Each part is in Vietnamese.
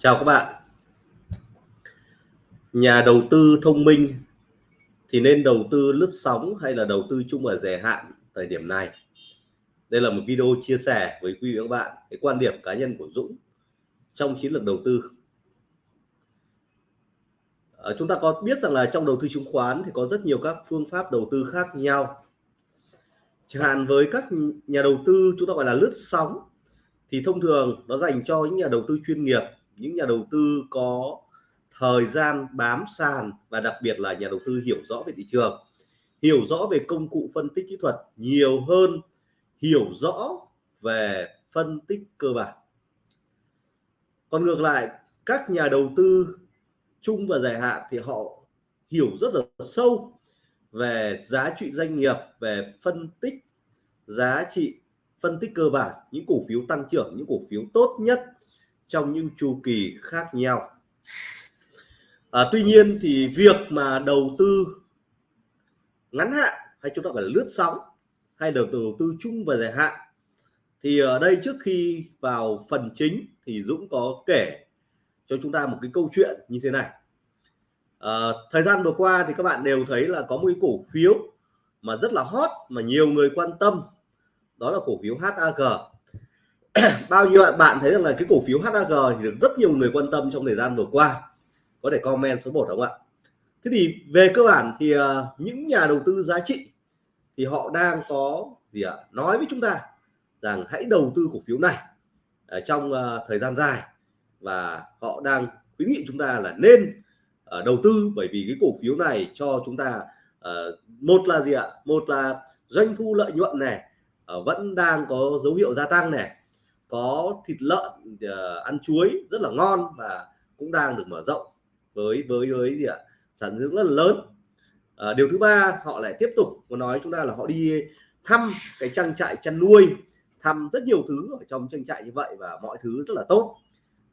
Chào các bạn. Nhà đầu tư thông minh thì nên đầu tư lướt sóng hay là đầu tư chung ở dài hạn thời điểm này? Đây là một video chia sẻ với quý vị và các bạn cái quan điểm cá nhân của Dũng trong chiến lược đầu tư. À, chúng ta có biết rằng là trong đầu tư chứng khoán thì có rất nhiều các phương pháp đầu tư khác nhau. Chẳng hạn với các nhà đầu tư chúng ta gọi là lướt sóng thì thông thường nó dành cho những nhà đầu tư chuyên nghiệp những nhà đầu tư có thời gian bám sàn và đặc biệt là nhà đầu tư hiểu rõ về thị trường, hiểu rõ về công cụ phân tích kỹ thuật nhiều hơn, hiểu rõ về phân tích cơ bản. Còn ngược lại, các nhà đầu tư chung và dài hạn thì họ hiểu rất là sâu về giá trị doanh nghiệp, về phân tích giá trị, phân tích cơ bản, những cổ phiếu tăng trưởng, những cổ phiếu tốt nhất trong những chu kỳ khác nhau. À, tuy nhiên thì việc mà đầu tư ngắn hạn hay chúng ta gọi là lướt sóng hay đầu tư đầu tư chung và dài hạn thì ở đây trước khi vào phần chính thì Dũng có kể cho chúng ta một cái câu chuyện như thế này. À, thời gian vừa qua thì các bạn đều thấy là có một cái cổ phiếu mà rất là hot mà nhiều người quan tâm đó là cổ phiếu HAG bao nhiêu bạn thấy rằng là cái cổ phiếu HAG thì được rất nhiều người quan tâm trong thời gian vừa qua. Có thể comment số 1 không ạ? Thế thì về cơ bản thì uh, những nhà đầu tư giá trị thì họ đang có gì ạ? Nói với chúng ta rằng hãy đầu tư cổ phiếu này uh, trong uh, thời gian dài và họ đang khuyến nghị chúng ta là nên uh, đầu tư bởi vì cái cổ phiếu này cho chúng ta uh, một là gì ạ? Một là doanh thu lợi nhuận này uh, vẫn đang có dấu hiệu gia tăng này có thịt lợn uh, ăn chuối rất là ngon và cũng đang được mở rộng với với với gì ạ? Sản lượng rất là lớn. À, điều thứ ba họ lại tiếp tục có nói chúng ta là họ đi thăm cái trang trại chăn nuôi thăm rất nhiều thứ ở trong trang trại như vậy và mọi thứ rất là tốt.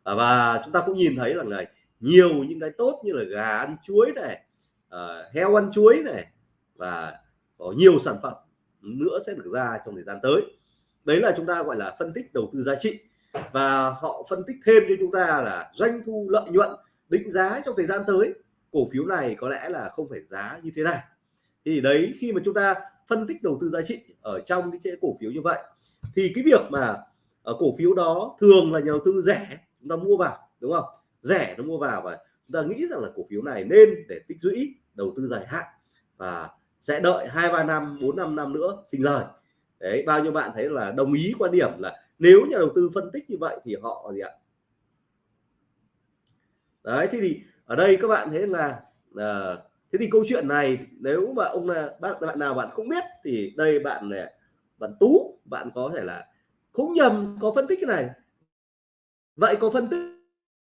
À, và chúng ta cũng nhìn thấy là này nhiều những cái tốt như là gà ăn chuối này à, heo ăn chuối này và có nhiều sản phẩm nữa sẽ được ra trong thời gian tới đấy là chúng ta gọi là phân tích đầu tư giá trị. Và họ phân tích thêm cho chúng ta là doanh thu lợi nhuận định giá trong thời gian tới. Cổ phiếu này có lẽ là không phải giá như thế này. Thì đấy, khi mà chúng ta phân tích đầu tư giá trị ở trong cái cổ phiếu như vậy, thì cái việc mà ở cổ phiếu đó thường là nhà đầu tư rẻ, chúng ta mua vào, đúng không? Rẻ nó mua vào và chúng ta nghĩ rằng là cổ phiếu này nên để tích lũy, đầu tư dài hạn và sẽ đợi hai ba năm, bốn năm năm nữa sinh lời đấy bao nhiêu bạn thấy là đồng ý quan điểm là nếu nhà đầu tư phân tích như vậy thì họ gì ạ? Đấy thế thì ở đây các bạn thấy là à, thế thì câu chuyện này nếu mà ông là bạn bạn nào bạn không biết thì đây bạn này bạn tú bạn có thể là không nhầm có phân tích cái này. Vậy có phân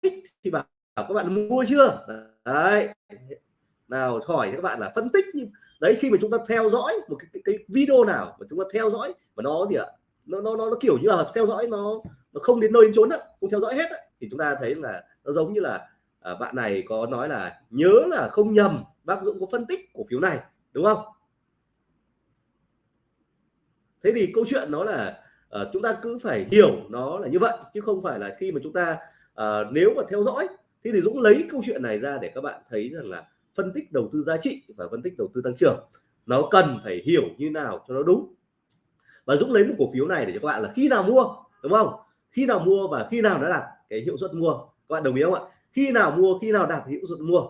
tích thì bảo các bạn mua chưa? Đấy. Nào hỏi các bạn là phân tích như đấy khi mà chúng ta theo dõi một cái, cái, cái video nào mà chúng ta theo dõi và nó gì ạ nó nó nó, nó kiểu như là theo dõi nó nó không đến nơi đến chốn đó, không theo dõi hết đó, thì chúng ta thấy là nó giống như là à, bạn này có nói là nhớ là không nhầm bác Dũng có phân tích cổ phiếu này đúng không? Thế thì câu chuyện nó là à, chúng ta cứ phải hiểu nó là như vậy chứ không phải là khi mà chúng ta à, nếu mà theo dõi thế thì Dũng lấy câu chuyện này ra để các bạn thấy rằng là phân tích đầu tư giá trị và phân tích đầu tư tăng trưởng. Nó cần phải hiểu như nào cho nó đúng. Và Dũng lấy một cổ phiếu này để cho các bạn là khi nào mua, đúng không? Khi nào mua và khi nào nó đạt cái hiệu suất mua. Các bạn đồng ý không ạ? Khi nào mua, khi nào đạt hiệu suất mua.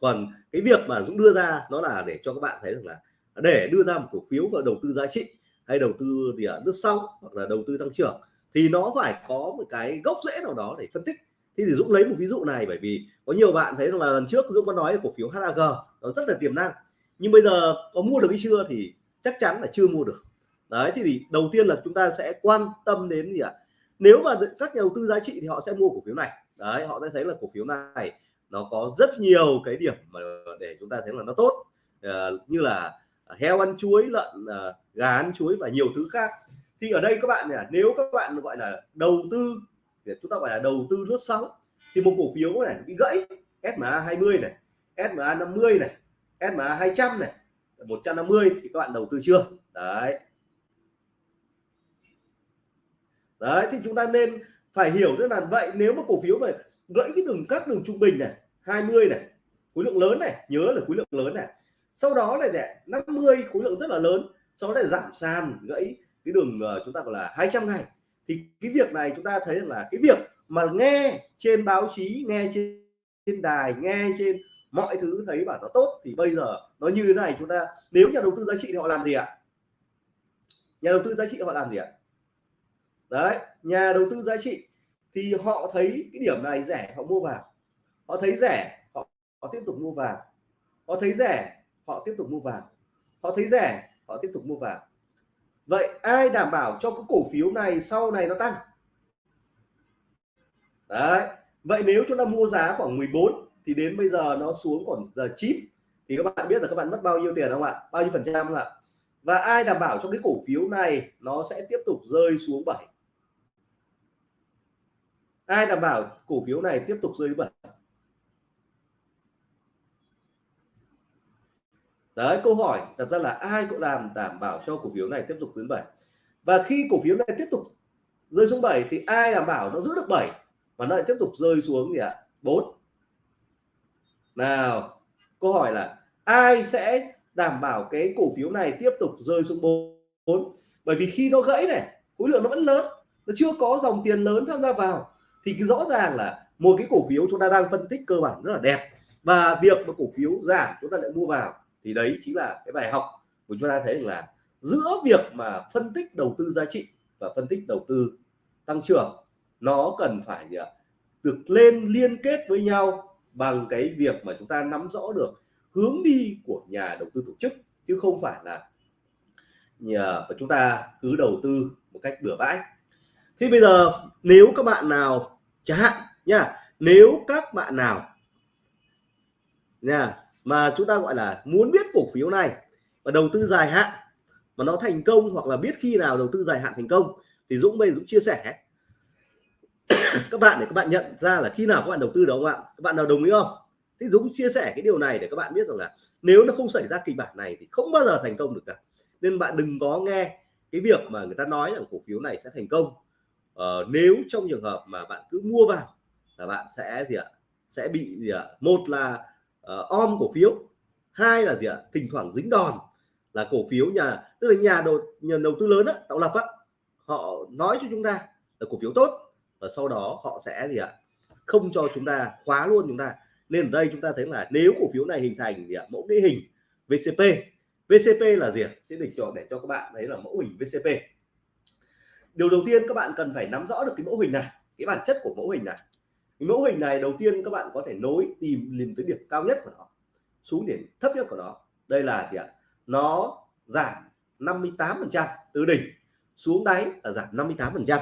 Còn cái việc mà Dũng đưa ra nó là để cho các bạn thấy rằng là để đưa ra một cổ phiếu và đầu tư giá trị hay đầu tư gì ở nước sau hoặc là đầu tư tăng trưởng thì nó phải có một cái gốc rễ nào đó để phân tích thì, thì Dũng lấy một ví dụ này bởi vì có nhiều bạn thấy rằng là lần trước Dũng có nói là cổ phiếu HAG nó rất là tiềm năng. Nhưng bây giờ có mua được hay chưa thì chắc chắn là chưa mua được. Đấy thì, thì đầu tiên là chúng ta sẽ quan tâm đến gì ạ? Nếu mà các nhà đầu tư giá trị thì họ sẽ mua cổ phiếu này. Đấy họ sẽ thấy là cổ phiếu này nó có rất nhiều cái điểm mà để chúng ta thấy là nó tốt. À, như là heo ăn chuối lợn à, gà ăn chuối và nhiều thứ khác. Thì ở đây các bạn này nếu các bạn gọi là đầu tư chúng ta gọi là đầu tư lướt sóng. Thì một cổ phiếu này bị gãy. SMA 20 này SMA 50 này SMA 200 này 150 thì các bạn đầu tư chưa? Đấy. Đấy, thì chúng ta nên phải hiểu rất là vậy, nếu mà cổ phiếu mà gãy cái đường, các đường trung bình này 20 này, khối lượng lớn này, nhớ là khối lượng lớn này, sau đó này để 50 khối lượng rất là lớn, sau đó lại giảm sàn, gãy cái đường ờ, chúng ta gọi là 200 ngày thì cái việc này chúng ta thấy là cái việc mà nghe trên báo chí nghe trên, trên đài nghe trên mọi thứ thấy bảo nó tốt thì bây giờ nó như thế này chúng ta nếu nhà đầu tư giá trị thì họ làm gì ạ? Nhà đầu tư giá trị họ làm gì ạ? Đấy nhà đầu tư giá trị thì họ thấy cái điểm này rẻ họ mua vào. Họ thấy rẻ họ, họ tiếp tục mua vào. Họ thấy rẻ họ tiếp tục mua vào. Họ thấy rẻ họ tiếp tục mua vào vậy ai đảm bảo cho cái cổ phiếu này sau này nó tăng? Đấy, vậy nếu chúng ta mua giá khoảng 14 thì đến bây giờ nó xuống còn giờ 9 thì các bạn biết là các bạn mất bao nhiêu tiền không ạ? Bao nhiêu phần trăm không ạ? Và ai đảm bảo cho cái cổ phiếu này nó sẽ tiếp tục rơi xuống 7 ai đảm bảo cổ phiếu này tiếp tục rơi 7 đấy, câu hỏi đặt ra là ai cũng làm đảm bảo cho cổ phiếu này tiếp tục đến 7 và khi cổ phiếu này tiếp tục rơi xuống 7 thì ai đảm bảo nó giữ được 7 mà nó lại tiếp tục rơi xuống gì ạ? À? 4 nào, câu hỏi là ai sẽ đảm bảo cái cổ phiếu này tiếp tục rơi xuống 4 bởi vì khi nó gãy này, khối lượng nó vẫn lớn, nó chưa có dòng tiền lớn tham gia vào, thì rõ ràng là một cái cổ phiếu chúng ta đang phân tích cơ bản rất là đẹp. Và việc mà cổ phiếu giảm, chúng ta lại mua vào thì đấy chính là cái bài học của chúng ta thấy là giữa việc mà phân tích đầu tư giá trị và phân tích đầu tư tăng trưởng, nó cần phải à, được lên liên kết với nhau bằng cái việc mà chúng ta nắm rõ được hướng đi của nhà đầu tư tổ chức, chứ không phải là nhà và chúng ta cứ đầu tư một cách bừa bãi. Thì bây giờ, nếu các bạn nào, chẳng hạn nha, nếu các bạn nào nha mà chúng ta gọi là muốn biết cổ phiếu này và đầu tư dài hạn mà nó thành công hoặc là biết khi nào đầu tư dài hạn thành công thì Dũng bây Dũng chia sẻ. Các bạn để các bạn nhận ra là khi nào các bạn đầu tư đó không ạ? Các bạn nào đồng ý không? Thì Dũng chia sẻ cái điều này để các bạn biết rằng là nếu nó không xảy ra kịch bản này thì không bao giờ thành công được cả. Nên bạn đừng có nghe cái việc mà người ta nói rằng cổ phiếu này sẽ thành công. Ờ, nếu trong trường hợp mà bạn cứ mua vào là bạn sẽ gì ạ? Sẽ bị gì ạ? Một là uh, om cổ phiếu. Hai là gì ạ? Thỉnh thoảng dính đòn là cổ phiếu nhà tức là nhà đầu nhà đầu tư lớn á, tạo lập á, họ nói cho chúng ta là cổ phiếu tốt và sau đó họ sẽ gì ạ? Không cho chúng ta khóa luôn chúng ta. Nên ở đây chúng ta thấy là nếu cổ phiếu này hình thành gì ạ? Mẫu cái hình VCP VCP là gì ạ? Sẽ để cho để cho các bạn thấy là mẫu hình VCP điều đầu tiên các bạn cần phải nắm rõ được cái mẫu hình này cái bản chất của mẫu hình này cái mẫu hình này đầu tiên các bạn có thể nối tìm tìm tới điểm cao nhất của nó xuống điểm thấp nhất của nó. Đây là gì ạ? Nó giảm 58 phần trăm từ đỉnh, xuống đáy là giảm 58 phần trăm.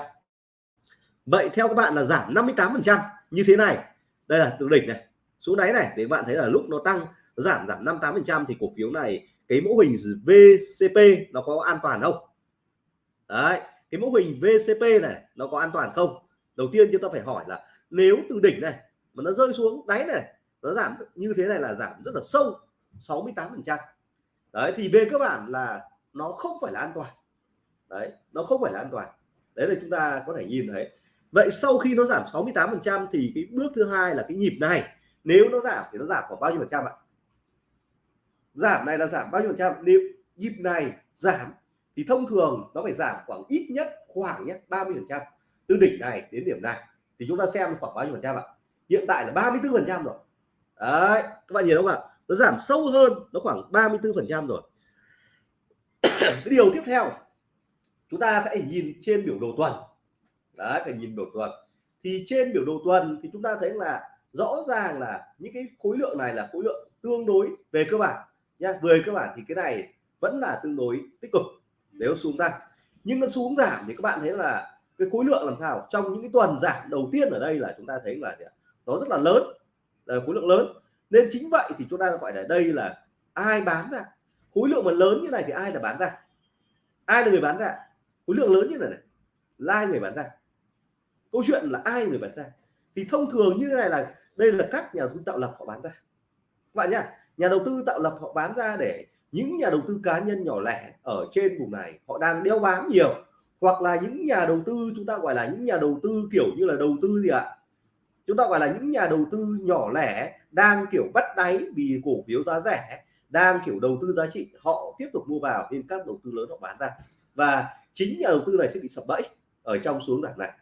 Vậy theo các bạn là giảm 58 phần trăm như thế này. Đây là từ đỉnh này, xuống đáy này, để bạn thấy là lúc nó tăng, nó giảm giảm 58 phần trăm thì cổ phiếu này, cái mẫu hình VCP nó có an toàn không? Đấy, cái mẫu hình VCP này nó có an toàn không? Đầu tiên chúng ta phải hỏi là nếu từ đỉnh này mà nó rơi xuống đáy này, nó giảm như thế này là giảm rất là sâu 68 phần trăm. Đấy, thì về cơ bản là nó không phải là an toàn. Đấy, nó không phải là an toàn. Đấy là chúng ta có thể nhìn thấy. Vậy sau khi nó giảm 68 phần trăm thì cái bước thứ hai là cái nhịp này. Nếu nó giảm thì nó giảm khoảng bao nhiêu phần trăm ạ? Giảm này là giảm bao nhiêu phần trăm? Nếu nhịp này giảm thì thông thường nó phải giảm khoảng ít nhất, khoảng nhé 30 phần trăm. Từ đỉnh này đến điểm này thì chúng ta xem khoảng bao nhiêu phần trăm ạ? Hiện tại là 34 phần trăm rồi. Đấy, các bạn nhìn không ạ? Nó giảm sâu hơn, nó khoảng 34 phần trăm rồi. Cái điều tiếp theo, chúng ta phải nhìn trên biểu đồ tuần. Đấy, phải nhìn biểu tuần. Thì trên biểu đồ tuần thì chúng ta thấy là rõ ràng là những cái khối lượng này là khối lượng tương đối về cơ bản nha về cơ bản thì cái này vẫn là tương đối tích cực, nếu xuống tăng nhưng nó xuống giảm thì các bạn thấy là cái khối lượng làm sao? Trong những cái tuần giảm đầu tiên ở đây là chúng ta thấy là nó rất là lớn, là khối lượng lớn. Nên chính vậy thì chúng ta gọi là đây là ai bán ra? Khối lượng mà lớn như này thì ai là bán ra? Ai là người bán ra? Khối lượng lớn như này này, là ai người bán ra? Câu chuyện là ai người bán ra? Thì thông thường như thế này là đây là các nhà đầu tư tạo lập họ bán ra. Các bạn nhá, nhà đầu tư tạo lập họ bán ra để những nhà đầu tư cá nhân nhỏ lẻ ở trên vùng này họ đang đeo bám nhiều hoặc là những nhà đầu tư, chúng ta gọi là những nhà đầu tư kiểu như là đầu tư gì ạ? Chúng ta gọi là những nhà đầu tư nhỏ lẻ, đang kiểu bắt đáy vì cổ phiếu giá rẻ, đang kiểu đầu tư giá trị, họ tiếp tục mua vào nên các đầu tư lớn họ bán ra. Và chính nhà đầu tư này sẽ bị sập bẫy ở trong xuống giảm này.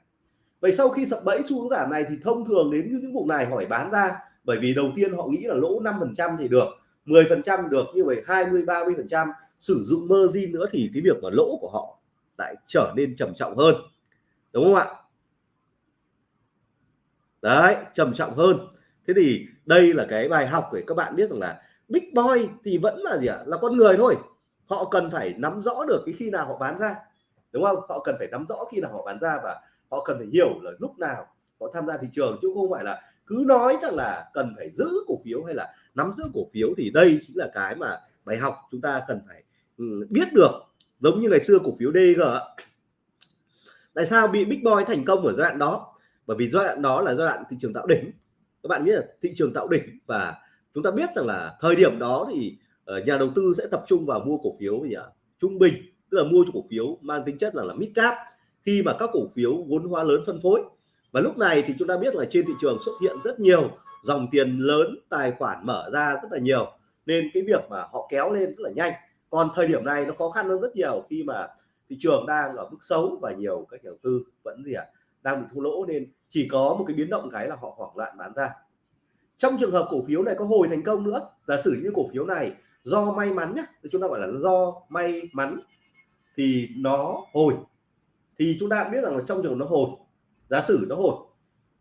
Vậy sau khi sập bẫy xuống giảm này thì thông thường đến những vùng này hỏi bán ra, bởi vì đầu tiên họ nghĩ là lỗ 5 phần trăm thì được 10 phần trăm được như vậy 20 30 phần trăm sử dụng margin nữa thì cái việc mà lỗ của họ lại trở nên trầm trọng hơn. Đúng không ạ? Đấy, trầm trọng hơn. Thế thì đây là cái bài học để các bạn biết rằng là big boy thì vẫn là gì ạ? Là con người thôi. Họ cần phải nắm rõ được cái khi nào họ bán ra. Đúng không? Họ cần phải nắm rõ khi nào họ bán ra và họ cần phải hiểu là lúc nào họ tham gia thị trường, chứ không phải là cứ nói rằng là cần phải giữ cổ phiếu hay là nắm giữ cổ phiếu. Thì đây chính là cái mà bài học chúng ta cần phải ừ, biết được giống như ngày xưa cổ phiếu DG tại sao bị Big Boy thành công ở giai đoạn đó? Bởi vì giai đoạn đó là giai đoạn thị trường tạo đỉnh. Các bạn biết là thị trường tạo đỉnh và chúng ta biết rằng là thời điểm đó thì ờ, nhà đầu tư sẽ tập trung vào mua cổ phiếu gì ạ? Trung bình, tức là mua cho cổ phiếu mang tính chất là là mid cap, khi mà các cổ phiếu vốn hóa lớn phân phối. Và lúc này thì chúng ta biết là trên thị trường xuất hiện rất nhiều dòng tiền lớn, tài khoản mở ra rất là nhiều, nên cái việc mà họ kéo lên rất là nhanh còn thời điểm này nó khó khăn hơn rất nhiều khi mà thị trường đang ở mức xấu và nhiều các nhà đầu tư vẫn gì ạ à, đang bị thua lỗ nên chỉ có một cái biến động cái là họ hoảng loạn bán ra. Trong trường hợp cổ phiếu này có hồi thành công nữa giả sử như cổ phiếu này do may mắn nhé chúng ta gọi là do may mắn thì nó hồi. Thì chúng ta biết rằng là trong trường nó hồi giả sử nó hồi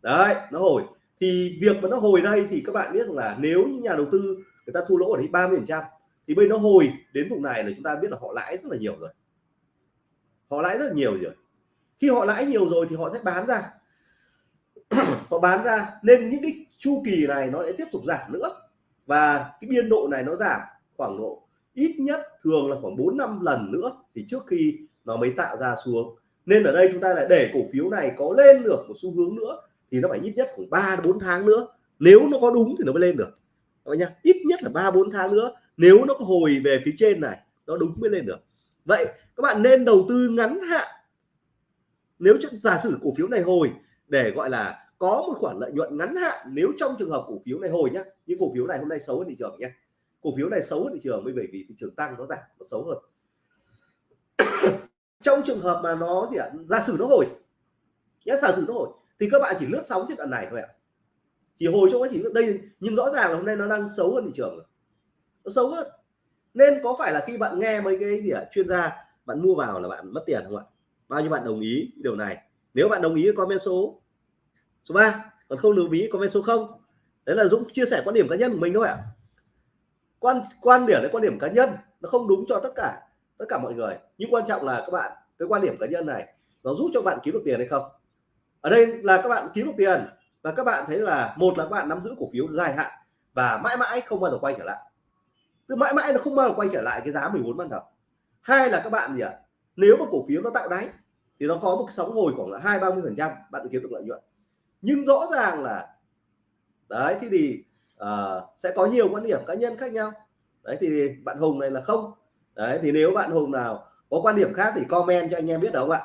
đấy nó hồi. Thì việc mà nó hồi đây thì các bạn biết rằng là nếu như nhà đầu tư người ta thua lỗ ở đấy 30 phần trăm thì bây nó hồi đến vùng này là chúng ta biết là họ lãi rất là nhiều rồi. Họ lãi rất là nhiều rồi. Khi họ lãi nhiều rồi thì họ sẽ bán ra. Họ bán ra nên những cái chu kỳ này nó sẽ tiếp tục giảm nữa. Và cái biên độ này nó giảm khoảng độ ít nhất thường là khoảng 4 năm lần nữa thì trước khi nó mới tạo ra xuống. Nên ở đây chúng ta lại để cổ phiếu này có lên được một xu hướng nữa thì nó phải ít nhất khoảng 3 4 tháng nữa. Nếu nó có đúng thì nó mới lên được. Các nhá, ít nhất là 3 4 tháng nữa nếu nó có hồi về phía trên này, nó đúng mới lên được. Vậy các bạn nên đầu tư ngắn hạn. Nếu giả sử cổ phiếu này hồi để gọi là có một khoản lợi nhuận ngắn hạn, nếu trong trường hợp cổ phiếu này hồi nhá nhưng cổ phiếu này hôm nay xấu hơn thị trường nhé cổ phiếu này xấu hơn thị trường bởi vì thị trường tăng, nó giảm, nó xấu hơn. Trong trường hợp mà nó gì ạ? Giả sử nó hồi nhé giả sử nó hồi, thì các bạn chỉ lướt sóng trên đoạn này thôi ạ. Chỉ hồi trong quá trình, đây, nhưng rõ ràng là hôm nay nó đang xấu hơn thị trường rồi nó xấu hơn. Nên có phải là khi bạn nghe mấy cái gì ạ, chuyên gia, bạn mua vào là bạn mất tiền không ạ? Bao nhiêu bạn đồng ý điều này? Nếu bạn đồng ý comment số. Số 3 còn không đồng ý comment số 0 đấy là Dũng chia sẻ quan điểm cá nhân của mình thôi ạ. Quan quan điểm là quan điểm cá nhân. Nó không đúng cho tất cả tất cả mọi người. Nhưng quan trọng là các bạn, cái quan điểm cá nhân này, nó giúp cho bạn kiếm được tiền hay không? Ở đây là các bạn kiếm được tiền và các bạn thấy là, một là các bạn nắm giữ cổ phiếu dài hạn và mãi mãi không bao giờ quay trở lại từ mãi mãi nó không bao giờ quay trở lại cái giá 14 ban đầu. Hai là các bạn gì ạ? Nếu mà cổ phiếu nó tạo đáy thì nó có một cái sóng hồi khoảng là hai ba mươi phần trăm bạn kiếm được lợi nhuận. Nhưng rõ ràng là đấy thì, thì uh, sẽ có nhiều quan điểm cá nhân khác nhau. Đấy thì bạn Hùng này là không. Đấy thì nếu bạn Hùng nào có quan điểm khác thì comment cho anh em biết được không ạ?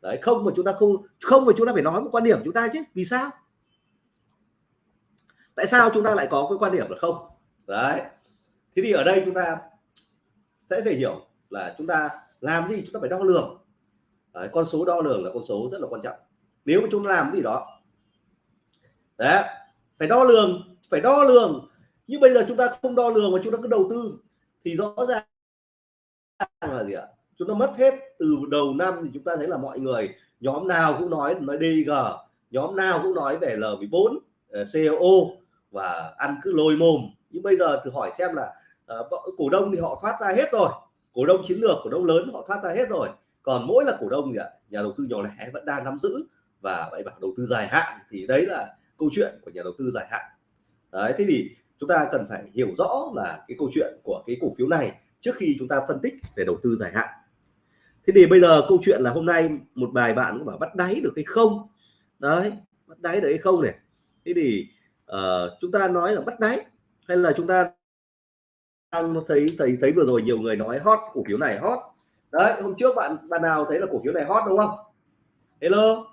Đấy không mà chúng ta không không mà chúng ta phải nói một quan điểm chúng ta chứ vì sao? Tại sao chúng ta lại có cái quan điểm là không? Đấy thế thì ở đây chúng ta sẽ phải hiểu là chúng ta làm gì chúng ta phải đo lường. Đấy, con số đo lường là con số rất là quan trọng. Nếu mà chúng ta làm gì đó đấy phải đo lường phải đo lường. Nhưng bây giờ chúng ta không đo lường mà chúng ta cứ đầu tư thì rõ ràng là gì ạ? Chúng ta mất hết từ đầu năm thì chúng ta thấy là mọi người nhóm nào cũng nói nói DG nhóm nào cũng nói về L14 ờ, CO và ăn cứ lôi mồm. Nhưng bây giờ thử hỏi xem là uh, cổ đông thì họ thoát ra hết rồi. Cổ đông chiến lược cổ đông lớn họ thoát ra hết rồi. Còn mỗi là cổ đông thì nhà đầu tư nhỏ lẻ vẫn đang nắm giữ và vậy bảo đầu tư dài hạn. Thì đấy là câu chuyện của nhà đầu tư dài hạn. Đấy thế thì chúng ta cần phải hiểu rõ là cái câu chuyện của cái cổ phiếu này trước khi chúng ta phân tích về đầu tư dài hạn. Thế thì bây giờ câu chuyện là hôm nay một bài bạn có bảo bắt đáy được hay không? Đấy bắt đáy được hay không này? Thế thì uh, chúng ta nói là bắt đáy hay là chúng ta đang thấy thấy thấy vừa rồi nhiều người nói hot cổ phiếu này hot. Đấy hôm trước bạn bạn nào thấy là cổ phiếu này hot đúng không? Hello.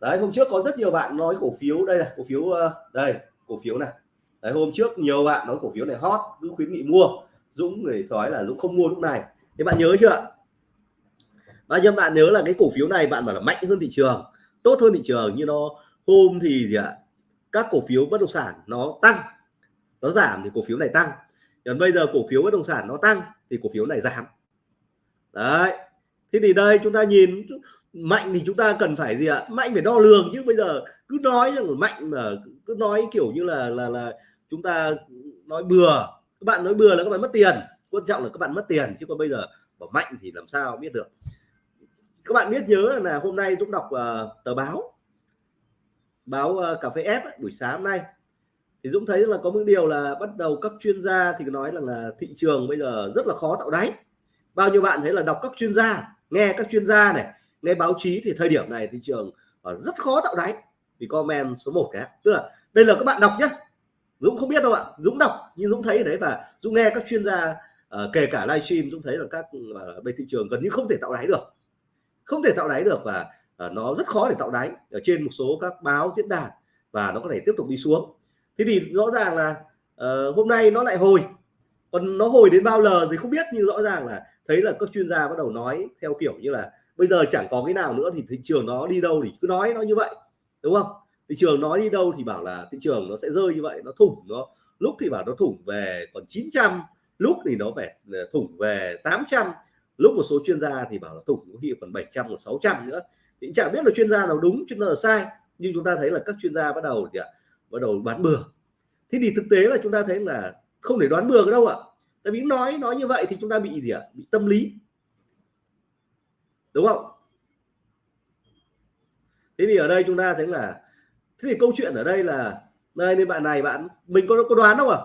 Đấy hôm trước có rất nhiều bạn nói cổ phiếu đây là cổ phiếu ờ, đây cổ phiếu này. Đấy, hôm trước nhiều bạn nói cổ phiếu này hot cứ khuyến nghị mua. Dũng người nói là Dũng không mua lúc này. Thế bạn nhớ chưa? Bao nhiêu bạn nhớ là cái cổ phiếu này bạn bảo là mạnh hơn thị trường tốt hơn thị trường như nó hôm thì gì ạ? Các cổ phiếu bất động sản nó tăng nó giảm thì cổ phiếu này tăng còn bây giờ cổ phiếu bất động sản nó tăng thì cổ phiếu này giảm. Đấy. Thế thì đây chúng ta nhìn mạnh thì chúng ta cần phải gì ạ? Mạnh phải đo lường chứ bây giờ cứ nói rằng mạnh mà cứ nói kiểu như là là là chúng ta nói bừa. Các bạn nói bừa là các bạn mất tiền. Quan trọng là các bạn mất tiền chứ còn bây giờ bảo mạnh thì làm sao biết được. Các bạn biết nhớ là hôm nay chúng đọc uh, tờ báo báo uh, cà phê ép buổi sáng hôm nay thì Dũng thấy là có một điều là bắt đầu các chuyên gia thì nói rằng là thị trường bây giờ rất là khó tạo đáy. Bao nhiêu bạn thấy là đọc các chuyên gia nghe các chuyên gia này nghe báo chí thì thời điểm này thị trường ờ, rất khó tạo đáy. Thì comment số 1 cái tức là đây là các bạn đọc nhé. Dũng không biết đâu ạ. Dũng đọc nhưng Dũng thấy đấy và Dũng nghe các chuyên gia uh, kể cả livestream Dũng thấy là các uh, bên thị trường gần như không thể tạo đáy được. Không thể tạo đáy được và uh, nó rất khó để tạo đáy ở trên một số các báo diễn đàn và nó có thể tiếp tục đi xuống thế thì rõ ràng là uh, hôm nay nó lại hồi. Còn nó hồi đến bao giờ thì không biết nhưng rõ ràng là thấy là các chuyên gia bắt đầu nói theo kiểu như là bây giờ chẳng có cái nào nữa thì thị trường nó đi đâu thì cứ nói nó như vậy đúng không? Thị trường nói đi đâu thì bảo là thị trường nó sẽ rơi như vậy nó thủng nó. Lúc thì bảo nó thủng về còn 900 lúc thì nó phải ờ, thủng về 800 lúc một số chuyên gia thì bảo là thủng có khi còn 700 còn 600 nữa. Thì chẳng biết là chuyên gia nào đúng chuyên gia nào sai. Nhưng chúng ta thấy là các chuyên gia bắt đầu thì ạ bắt đầu bán bừa. Thế thì thực tế là chúng ta thấy là không để đoán bừa đâu ạ. Tại vì nói nói như vậy thì chúng ta bị gì ạ? Bị tâm lý. Đúng không? Thế thì ở đây chúng ta thấy là, thế thì câu chuyện ở đây là đây nên bạn này, bạn, mình có có đoán không à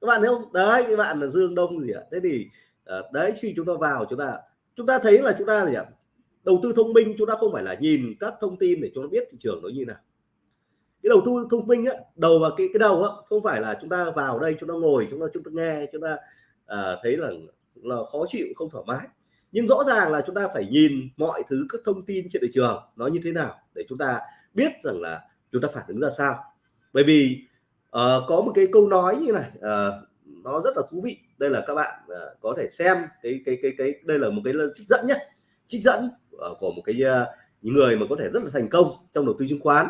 các bạn thấy không? Đấy các bạn là dương đông gì ạ? Thế thì ờ, đấy, khi chúng ta vào chúng ta chúng ta thấy là chúng ta gì ạ? Đầu tư thông minh, chúng ta không phải là nhìn các thông tin để chúng ta biết thị trường nó như nào cái đầu tư thông minh á đầu và cái cái đầu á không phải là chúng ta vào đây chúng ta ngồi chúng ta chúng ta nghe chúng ta à, thấy là là khó chịu không thoải mái. Nhưng rõ ràng là chúng ta phải nhìn mọi thứ các thông tin trên thị trường nó như thế nào để chúng ta biết rằng là chúng ta phản ứng ra sao. Bởi vì uh, có một cái câu nói như này uh, nó rất là thú vị. Đây là các bạn uh, có thể xem cái cái cái cái đây là một cái trích dẫn nhé trích dẫn uh, của một cái uh, những người mà có thể rất là thành công trong đầu tư chứng khoán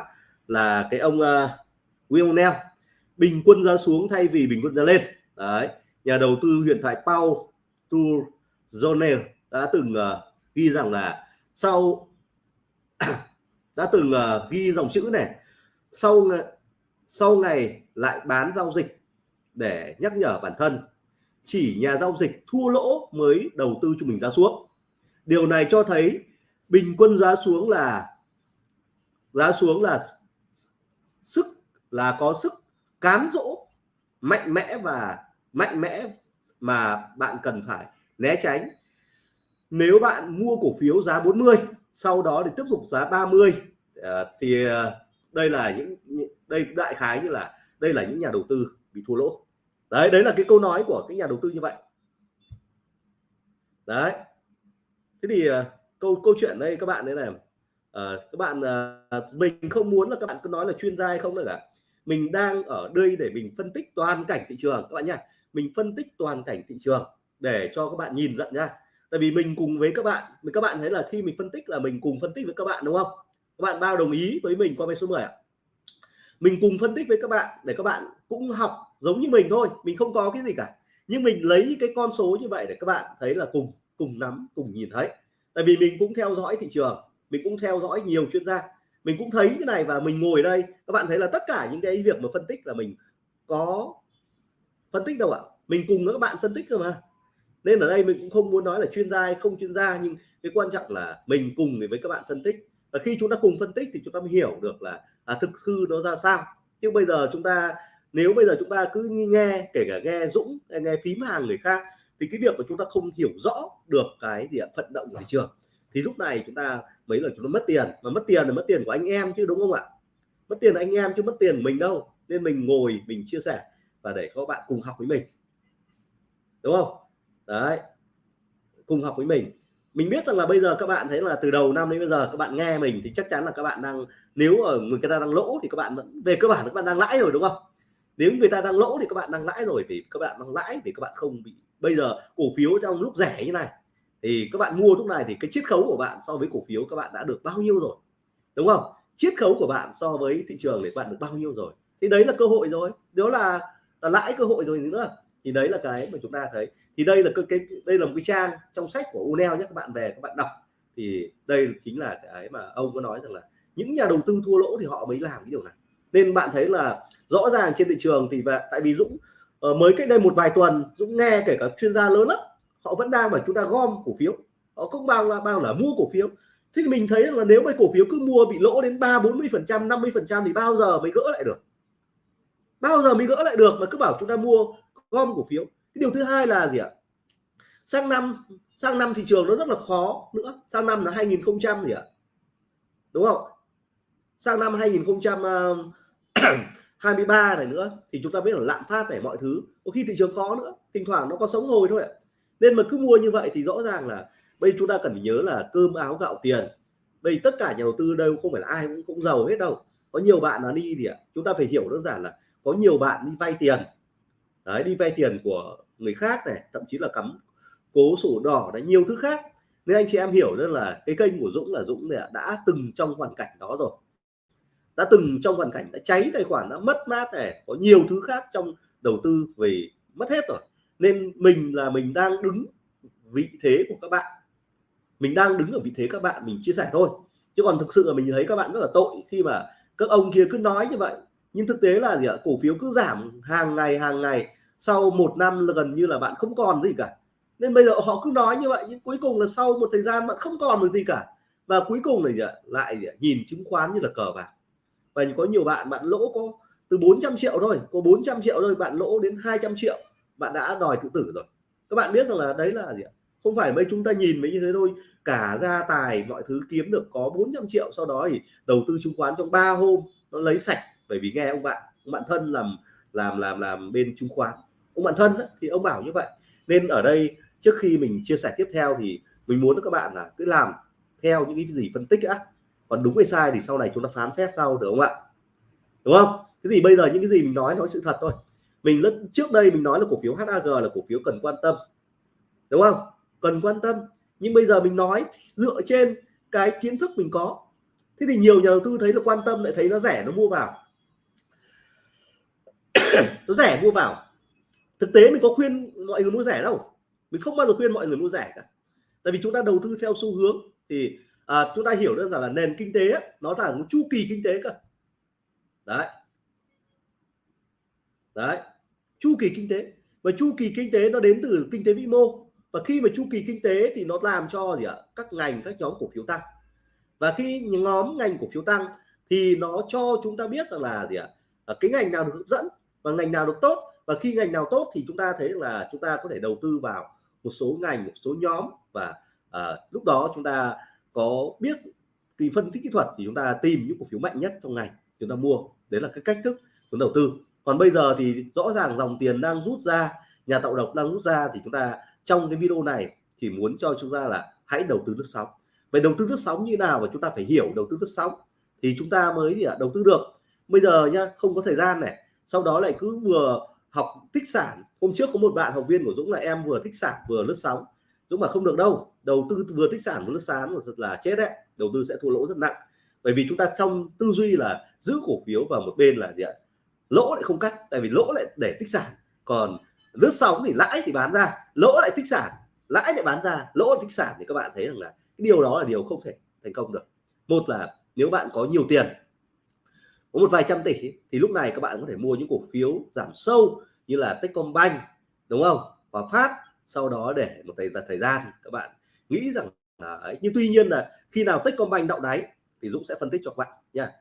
là cái ông uh, Will Neal bình quân giá xuống thay vì bình quân giá lên. Đấy nhà đầu tư huyền thoại Paul Turzonel đã từng uh, ghi rằng là sau đã từng uh, ghi dòng chữ này sau sau ngày lại bán giao dịch để nhắc nhở bản thân chỉ nhà giao dịch thua lỗ mới đầu tư cho mình giá xuống. Điều này cho thấy bình quân giá xuống là giá xuống là sức, là có sức cám dỗ mạnh mẽ và mạnh mẽ mà bạn cần phải né tránh. Nếu bạn mua cổ phiếu giá 40 sau đó thì tiếp tục giá 30 ờ, thì ờ, đây là những đây đại khái như là, đây là những nhà đầu tư bị thua lỗ. Đấy đấy là cái câu nói của cái nhà đầu tư như vậy. Đấy. Thế thì ờ, câu câu chuyện đây các bạn đấy là Ờ, các bạn uh, mình không muốn là các bạn cứ nói là chuyên gia hay không nữa cả. Mình đang ở đây để mình phân tích toàn cảnh thị trường các bạn nha mình phân tích toàn cảnh thị trường để cho các bạn nhìn nhận nha tại vì mình cùng với các bạn mình các bạn thấy là khi mình phân tích là mình cùng phân tích với các bạn đúng không? Các bạn bao đồng ý với mình qua bên số 10 ạ? Mình cùng phân tích với các bạn để các bạn cũng học giống như mình thôi mình không có cái gì cả. Nhưng mình lấy cái con số như vậy để các bạn thấy là cùng cùng nắm cùng nhìn thấy. Tại vì mình cũng theo dõi thị trường mình cũng theo dõi nhiều chuyên gia. Mình cũng thấy cái này và mình ngồi đây. Các bạn thấy là tất cả những cái việc mà phân tích là mình có phân tích đâu ạ? Mình cùng các bạn phân tích cơ mà. Nên ở đây mình cũng không muốn nói là chuyên gia hay không chuyên gia nhưng cái quan trọng là mình cùng với các bạn phân tích. Và khi chúng ta cùng phân tích thì chúng ta mới hiểu được là à, thực hư nó ra sao. Chứ bây giờ chúng ta nếu bây giờ chúng ta cứ nghe kể cả nghe Dũng nghe phím hàng người khác thì cái việc mà chúng ta không hiểu rõ được cái gì vận động của thị trường. Thì lúc này chúng ta mấy là chúng nó mất tiền. Mà mất tiền là mất tiền của anh em chứ, đúng không ạ? Mất tiền anh em chứ mất tiền mình đâu. Nên mình ngồi, mình chia sẻ và để các bạn cùng học với mình. Đúng không? Đấy. Cùng học với mình. Mình biết rằng là bây giờ các bạn thấy là từ đầu năm đến bây giờ các bạn nghe mình thì chắc chắn là các bạn đang, nếu ở người ta đang lỗ thì các bạn vẫn, về cơ bản các bạn đang lãi rồi, đúng không? Nếu người ta đang lỗ thì các bạn đang lãi rồi, vì các bạn đang lãi, vì các bạn không bị, bây giờ cổ phiếu trong lúc rẻ như này thì các bạn mua lúc này thì cái chiết khấu của bạn so với cổ phiếu các bạn đã được bao nhiêu rồi? Đúng không? Chiết khấu của bạn so với thị trường để bạn được bao nhiêu rồi? Thì đấy là cơ hội rồi. Đó là là lãi cơ hội rồi nữa. Thì đấy là cái mà chúng ta thấy. Thì đây là cái, cái đây là một cái trang trong sách của Unel nhé các bạn về các bạn đọc. Thì đây chính là cái mà ông có nói rằng là những nhà đầu tư thua lỗ thì họ mới làm cái điều này. Nên bạn thấy là rõ ràng trên thị trường thì và tại vì Dũng ờ, mới cách đây một vài tuần Dũng nghe kể cả chuyên gia lớn lắm họ vẫn đang mà chúng ta gom cổ phiếu. Họ không bao là bao là mua cổ phiếu. Thế thì mình thấy là nếu mà cổ phiếu cứ mua bị lỗ đến ba, bốn mươi phần trăm, năm mươi phần trăm thì bao giờ mới gỡ lại được? Bao giờ mới gỡ lại được mà cứ bảo chúng ta mua, gom cổ phiếu? Cái điều thứ hai là gì ạ? Sang năm sang năm thị trường nó rất là khó nữa. Sang năm là 2000 gì ạ? Đúng không? Sang năm 2023 ờ, này nữa thì chúng ta biết là lạm phát này mọi thứ. Có khi thị trường khó nữa. Thỉnh thoảng nó có sống hồi thôi ạ nên mà cứ mua như vậy thì rõ ràng là bây chúng ta cần phải nhớ là cơm, áo, gạo, tiền. Đây tất cả nhà đầu tư đâu không phải là ai cũng cũng giàu hết đâu. Có nhiều bạn là đi thì ạ, chúng ta phải hiểu đơn giản là có nhiều bạn đi vay tiền. Đấy, đi vay tiền của người khác này, thậm chí là cắm cố sổ đỏ đấy nhiều thứ khác. Nên anh chị em hiểu rất là cái kênh của Dũng là Dũng này đã từng trong hoàn cảnh đó rồi. Đã từng trong hoàn cảnh đã cháy tài khoản, đã mất mát này, có nhiều thứ khác trong đầu tư về mất hết rồi nên mình là mình đang đứng vị thế của các bạn. Mình đang đứng ở vị thế các bạn, mình chia sẻ thôi. Chứ còn thực sự là mình thấy các bạn rất là tội khi mà các ông kia cứ nói như vậy. Nhưng thực tế là gì ạ? Cổ phiếu cứ giảm hàng ngày hàng ngày. Sau một năm là gần như là bạn không còn gì cả. Nên bây giờ họ cứ nói như vậy, nhưng cuối cùng là sau một thời gian bạn không còn được gì cả. Và cuối cùng là gì ạ? Lại gì ạ? nhìn chứng khoán như là cờ bạc. Và có nhiều bạn bạn lỗ có từ 400 triệu thôi, có 400 triệu thôi, bạn lỗ đến 200 triệu bạn đã đòi tự tử rồi. Các bạn biết rằng là đấy là gì ạ? Không phải mấy chúng ta nhìn mấy như thế thôi. Cả gia tài mọi thứ kiếm được có 400 triệu sau đó thì đầu tư chứng khoán trong 3 hôm nó lấy sạch. Bởi vì nghe ông bạn ông bạn thân làm làm làm làm bên chứng khoán. Ông bạn thân ấy, thì ông bảo như vậy. Nên ở đây trước khi mình chia sẻ tiếp theo thì mình muốn các bạn là cứ làm theo những cái gì phân tích á. Còn đúng hay sai thì sau này chúng ta phán xét sau được không ạ? Đúng không? Thế thì bây giờ những cái gì mình nói nói sự thật thôi mình lúc trước đây mình nói là cổ phiếu HAG là cổ phiếu cần quan tâm đúng không? Cần quan tâm. Nhưng bây giờ mình nói dựa trên cái kiến thức mình có. Thế thì nhiều nhà đầu tư thấy là quan tâm lại thấy nó rẻ nó mua vào. Nó rẻ mua vào. Thực tế mình có khuyên mọi người mua rẻ đâu. Mình không bao giờ khuyên mọi người mua rẻ cả. Tại vì chúng ta đầu tư theo xu hướng thì à, chúng ta hiểu đơn giản là nền kinh tế ấy, nó là một chu kỳ kinh tế cơ. Đấy. Đấy chu kỳ kinh tế. Và chu kỳ kinh tế nó đến từ kinh tế vĩ mô. Và khi mà chu kỳ kinh tế thì nó làm cho gì ạ? Các ngành các nhóm cổ phiếu tăng. Và khi nhóm ngành cổ phiếu tăng thì nó cho chúng ta biết rằng là gì ạ? À, cái ngành nào được hấp dẫn và ngành nào được tốt. Và khi ngành nào tốt thì chúng ta thấy là chúng ta có thể đầu tư vào một số ngành một số nhóm. Và à, lúc đó chúng ta có biết kỳ phân tích kỹ thuật thì chúng ta tìm những cổ phiếu mạnh nhất trong ngành chúng ta mua. Đấy là cái cách thức chúng đầu tư còn bây giờ thì rõ ràng dòng tiền đang rút ra, nhà tạo độc đang rút ra thì chúng ta trong cái video này chỉ muốn cho chúng ta là hãy đầu tư lướt sóng. Về đầu tư lướt sóng như nào và chúng ta phải hiểu đầu tư lướt sóng? Thì chúng ta mới gì ạ? Đầu tư được. Bây giờ nhá, không có thời gian này. Sau đó lại cứ vừa học tích sản. Hôm trước có một bạn học viên của Dũng là em vừa tích sản vừa lướt sóng. Dũng mà không được đâu. Đầu tư vừa tích sản vừa lướt sóng là chết đấy. Đầu tư sẽ thua lỗ rất nặng. Bởi vì chúng ta trong tư duy là giữ cổ phiếu vào một bên là gì ạ? Lỗ lại không cắt, tại vì lỗ lại để tích sản. Còn lướt sóng thì lãi thì bán ra, lỗ lại tích sản, lãi lại bán ra, lỗ lại tích sản thì các bạn thấy rằng là cái điều đó là điều không thể thành công được. Một là nếu bạn có nhiều tiền, có một vài trăm tỷ thì lúc này các bạn có thể mua những cổ phiếu giảm sâu như là Techcombank, đúng không? Và phát, sau đó để một thời thời gian các bạn nghĩ rằng là, ấy. nhưng tuy nhiên là khi nào Techcombank đậu đáy thì Dũng sẽ phân tích cho các bạn nha.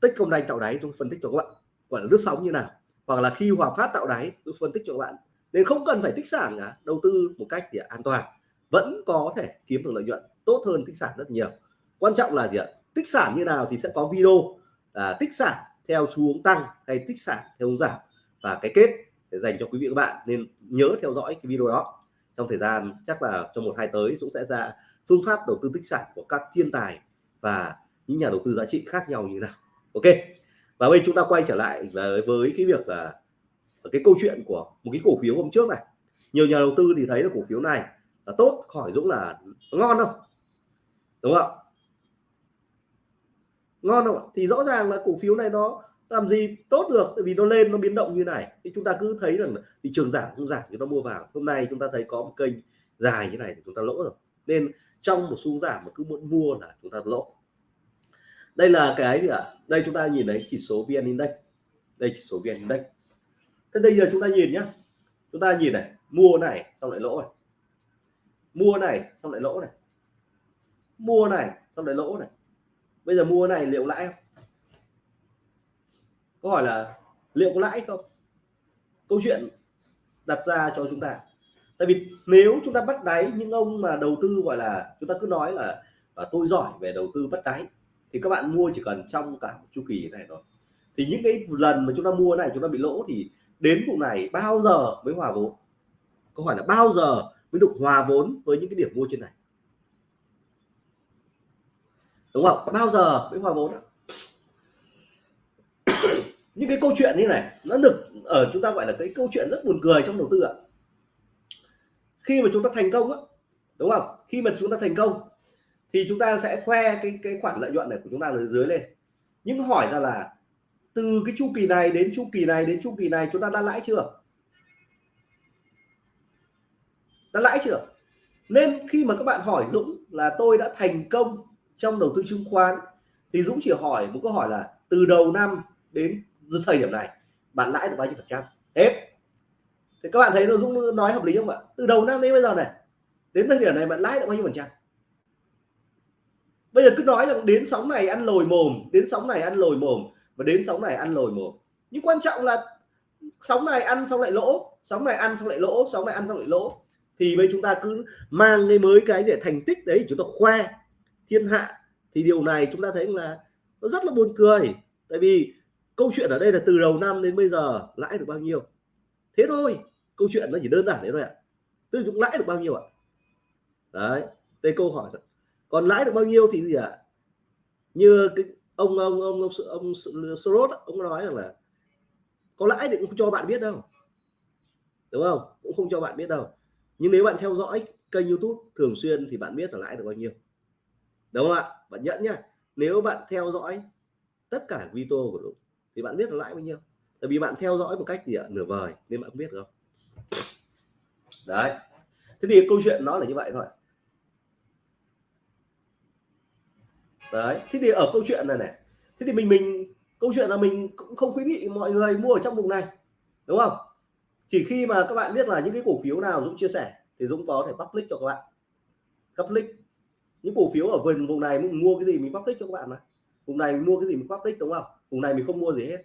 Techcombank tạo đáy, Dũng phân tích cho các bạn gọi là lướt sóng như nào hoặc là khi Hòa Phát tạo đáy tôi phân tích cho các bạn. Nên không cần phải tích sản cả đầu tư một cách thì an toàn. Vẫn có thể kiếm được lợi nhuận tốt hơn tích sản rất nhiều. Quan trọng là gì ạ? Tích sản như nào thì sẽ có video à, tích sản theo xu hướng tăng hay tích sản theo hướng giảm. Và cái kết để dành cho quý vị các bạn nên nhớ theo dõi cái video đó. Trong thời gian chắc là trong một hai tới cũng sẽ ra phương pháp đầu tư tích sản của các thiên tài và những nhà đầu tư giá trị khác nhau như nào. Ok và bây chúng ta quay trở lại với, với cái việc là cái câu chuyện của một cái cổ phiếu hôm trước này. Nhiều nhà đầu tư thì thấy là cổ phiếu này là tốt khỏi Dũng là ngon không? Đúng không ngon không thì rõ ràng là cổ phiếu này nó làm gì tốt được tại vì nó lên nó biến động như này. Thì chúng ta cứ thấy rằng thị trường giảm không giảm chúng ta mua vào. Hôm nay chúng ta thấy có một kênh dài như này thì chúng ta lỗ rồi. Nên trong một xu giảm mà cứ muốn mua là chúng ta lỗ đây là cái gì ạ? À? đây chúng ta nhìn thấy chỉ số vn index. Đây chỉ số vn index. Thế bây giờ chúng ta nhìn nhá. Chúng ta nhìn này, mua này, xong lại lỗ này. Mua này, xong lại lỗ này. Mua này, xong lại lỗ này. Bây giờ mua này liệu lãi không? Câu hỏi là liệu có lãi không? Câu chuyện đặt ra cho chúng ta. Tại vì nếu chúng ta bắt đáy, những ông mà đầu tư gọi là, chúng ta cứ nói là à, tôi giỏi về đầu tư bắt đáy thì các bạn mua chỉ cần trong cả một chu kỳ này thôi. Thì những cái lần mà chúng ta mua này, chúng ta bị lỗ thì đến vụ này bao giờ mới hòa vốn? Câu hỏi là bao giờ mới được hòa vốn với những cái điểm mua trên này? Đúng không? Bao giờ mới hòa vốn những cái câu chuyện như này, nó được, ở chúng ta gọi là cái câu chuyện rất buồn cười trong đầu tư ạ. Khi mà chúng ta thành công á, đúng không? Khi mà chúng ta thành công thì chúng ta sẽ khoe cái cái khoản lợi nhuận này của chúng ta ở dưới lên. Nhưng hỏi ra là từ cái chu kỳ này đến chu kỳ này đến chu kỳ này chúng ta đã lãi chưa? Đã lãi chưa? Nên khi mà các bạn hỏi Dũng là tôi đã thành công trong đầu tư chứng khoán, thì Dũng chỉ hỏi một câu hỏi là từ đầu năm đến thời điểm này, bạn lãi được bao nhiêu phần trăm? Hết. Thì các bạn thấy nó Dũng nói hợp lý không ạ? Từ đầu năm đến bây giờ này, đến thời điểm này bạn lãi được bao nhiêu phần trăm? Bây giờ cứ nói rằng đến sóng này ăn lồi mồm, đến sóng này ăn lồi mồm và đến sóng này ăn lồi mồm. Nhưng quan trọng là sóng này ăn xong lại lỗ, sóng này ăn xong lại lỗ, sóng này ăn xong lại lỗ. Thì bây chúng ta cứ mang cái mới cái để thành tích đấy, chúng ta khoe thiên hạ. Thì điều này chúng ta thấy là nó rất là buồn cười. Tại vì câu chuyện ở đây là từ đầu năm đến bây giờ lãi được bao nhiêu? Thế thôi, câu chuyện nó chỉ đơn giản thế thôi ạ. Tôi chúng lãi được bao nhiêu ạ? Đấy, đây câu hỏi còn lãi được bao nhiêu thì gì ạ? Như cái ông ông ông ông, ông Soros ông nói rằng là có lãi thì cũng không cho bạn biết đâu. Đúng không? Cũng không cho bạn biết đâu. Nhưng nếu bạn theo dõi kênh YouTube thường xuyên thì bạn biết là lãi được bao nhiêu. Đúng không ạ? Bạn nhận nhá. Nếu bạn theo dõi tất cả video của Dũng thì bạn biết là lãi bao nhiêu. Tại vì bạn theo dõi một cách gì ạ? Nửa vời nên bạn không biết không đấy. Thế thì câu chuyện nó là như vậy thôi. Đấy thế thì ở câu chuyện này này thế thì mình mình câu chuyện là mình cũng không khuyến nghị mọi người mua ở trong vùng này đúng không? Chỉ khi mà các bạn biết là những cái cổ phiếu nào Dũng chia sẻ thì Dũng có thể public cho các bạn. Public. Những cổ phiếu ở vùng vùng này mình mua cái gì mình public cho các bạn mà. Vùng này mình mua cái gì mình public đúng không? Vùng này mình không mua gì hết.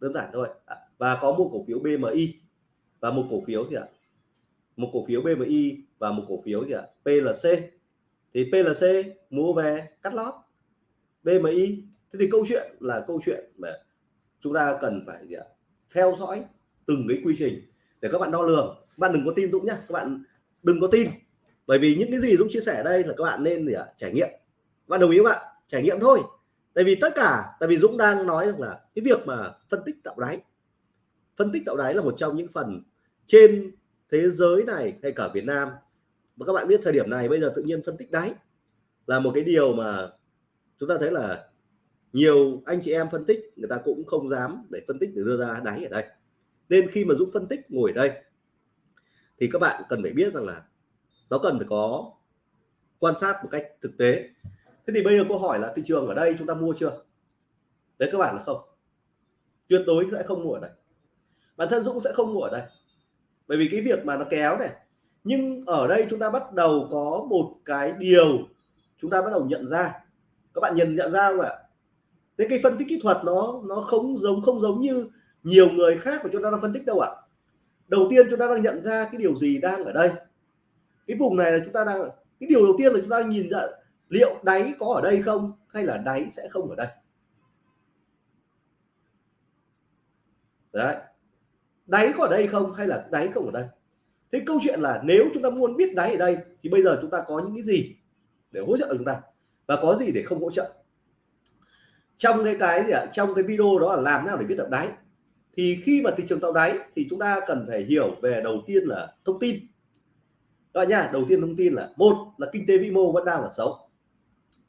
Đơn giản thôi. À, và có mua cổ phiếu BMI và một cổ phiếu gì ạ? Một cổ phiếu BMI và một cổ phiếu gì ạ? PLC thì PLC mua về cắt lót. BMI thế thì câu chuyện là câu chuyện mà chúng ta cần phải, gì ạ, theo dõi từng cái quy trình để các bạn đo lường. Các bạn đừng có tin Dũng nhá, các bạn đừng có tin. Bởi vì những cái gì Dũng chia sẻ đây là các bạn nên, gì ạ, trải nghiệm. Các bạn đồng ý không ạ? Trải nghiệm thôi. Tại vì tất cả, tại vì Dũng đang nói rằng là cái việc mà phân tích tạo đáy, phân tích tạo đáy là một trong những phần trên thế giới này hay cả Việt Nam. Mà các bạn biết thời điểm này bây giờ tự nhiên phân tích đáy là một cái điều mà chúng ta thấy là nhiều anh chị em phân tích, người ta cũng không dám để phân tích để đưa ra đáy ở đây. Nên khi mà Dũng phân tích ngồi ở đây, thì các bạn cần phải biết rằng là nó cần phải có quan sát một cách thực tế. Thế thì bây giờ câu hỏi là thị trường ở đây chúng ta mua chưa? Đấy, các bạn là không. Tuyệt đối sẽ không mua ở đây. Bản thân Dũng sẽ không mua ở đây. Bởi vì cái việc mà nó kéo này, nhưng ở đây chúng ta bắt đầu có một cái điều chúng ta bắt đầu nhận ra các bạn nhận nhận ra không ạ? Thế cái phân tích kỹ thuật nó nó không giống không giống như nhiều người khác mà chúng ta đang phân tích đâu ạ. Đầu tiên chúng ta đang nhận ra cái điều gì đang ở đây. Cái vùng này là chúng ta đang, cái điều đầu tiên là chúng ta nhìn ra liệu đáy có ở đây không hay là đáy sẽ không ở đây. Đấy. Đáy có ở đây không hay là đáy không ở đây. Thế câu chuyện là nếu chúng ta muốn biết đáy ở đây thì bây giờ chúng ta có những cái gì để hỗ trợ chúng ta? Và có gì để không hỗ trợ? Trong cái cái gì ạ? Trong cái video đó là làm nào để biết được đáy? Thì khi mà thị trường tạo đáy thì chúng ta cần phải hiểu về đầu tiên là thông tin. Các bạn nha đầu tiên thông tin là một là kinh tế vĩ mô vẫn đang là xấu.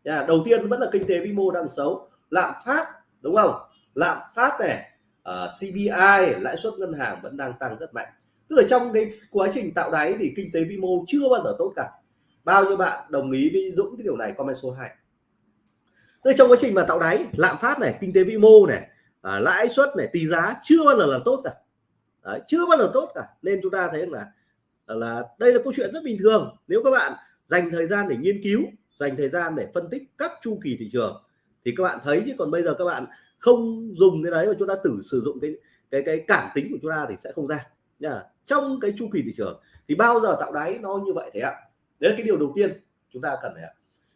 Nha đầu tiên vẫn là kinh tế vĩ mô đang xấu. Lạm phát đúng không? Lạm phát này ờ, uh, CPI lãi suất ngân hàng vẫn đang tăng rất mạnh. Tức là trong cái quá trình tạo đáy thì kinh tế vĩ mô chưa bao giờ tốt cả bao nhiêu bạn đồng ý với Dũng cái điều này? Comment số 2 tức trong quá trình mà tạo đáy lạm phát này kinh tế vĩ mô này à, lãi suất này tỷ giá chưa bao giờ là tốt cả. Đấy, chưa bao giờ tốt cả. Nên chúng ta thấy là là đây là câu chuyện rất bình thường. Nếu các bạn dành thời gian để nghiên cứu dành thời gian để phân tích các chu kỳ thị trường thì các bạn thấy chứ. Còn bây giờ các bạn không dùng cái đấy mà chúng ta tự sử dụng cái cái cái cảm tính của chúng ta thì sẽ không ra. Nha trong cái chu kỳ thị trường thì bao giờ tạo đáy nó như vậy thế ạ? Đấy là cái điều đầu tiên chúng ta cần phải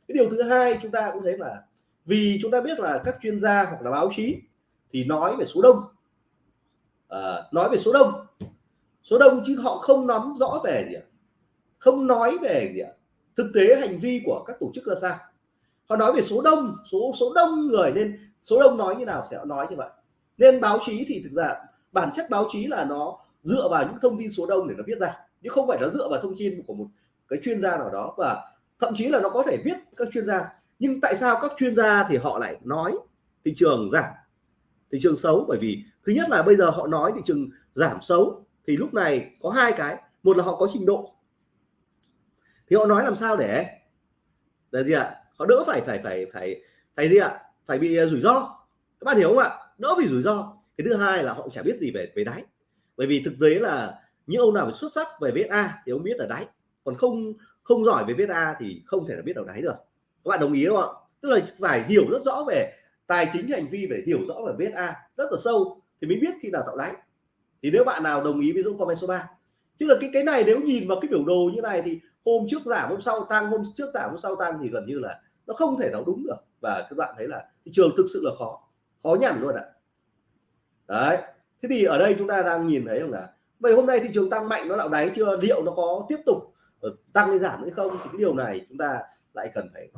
cái điều thứ hai chúng ta cũng thấy là vì chúng ta biết là các chuyên gia hoặc là báo chí thì nói về số đông. À, nói về số đông. Số đông chứ họ không nắm rõ về gì không nói về gì thực tế hành vi của các tổ chức ra sao họ nói về số đông số số đông người nên số đông nói như nào sẽ nói như vậy. Nên báo chí thì thực ra bản chất báo chí là nó dựa vào những thông tin số đông để nó viết ra chứ không phải nó dựa vào thông tin của một cái chuyên gia nào đó và thậm chí là nó có thể viết các chuyên gia. Nhưng tại sao các chuyên gia thì họ lại nói thị trường giảm, thị trường xấu? Bởi vì thứ nhất là bây giờ họ nói thị trường giảm xấu thì lúc này có hai cái. Một là họ có trình độ. Thì họ nói làm sao để là gì ạ? Họ đỡ phải phải phải phải phải gì ạ? Phải bị rủi ro. Các bạn hiểu không ạ? Đỡ bị rủi ro. Cái thứ hai là họ chả biết gì về về đáy. Bởi vì thực tế là những ông nào xuất sắc về VSA A thì ông biết là đáy còn không không giỏi về viết A thì không thể là biết đầu đáy được. Các bạn đồng ý không ạ? Tức là phải hiểu rất rõ về tài chính hành vi, phải hiểu rõ về viết A rất là sâu thì mới biết khi nào tạo đáy. Thì nếu bạn nào đồng ý với Dũng comment số 3 chứ là cái cái này nếu nhìn vào cái biểu đồ như này thì hôm trước giảm, hôm sau tăng, hôm trước giảm, hôm sau tăng thì gần như là nó không thể nào đúng được. Và các bạn thấy là thị trường thực sự là khó khó nhằn luôn ạ. Đấy. Thế thì ở đây chúng ta đang nhìn thấy là vậy hôm nay thị trường tăng mạnh nó tạo đáy chưa? Liệu nó có tiếp tục Ờ, tăng hay giảm hay không thì cái điều này chúng ta lại cần phải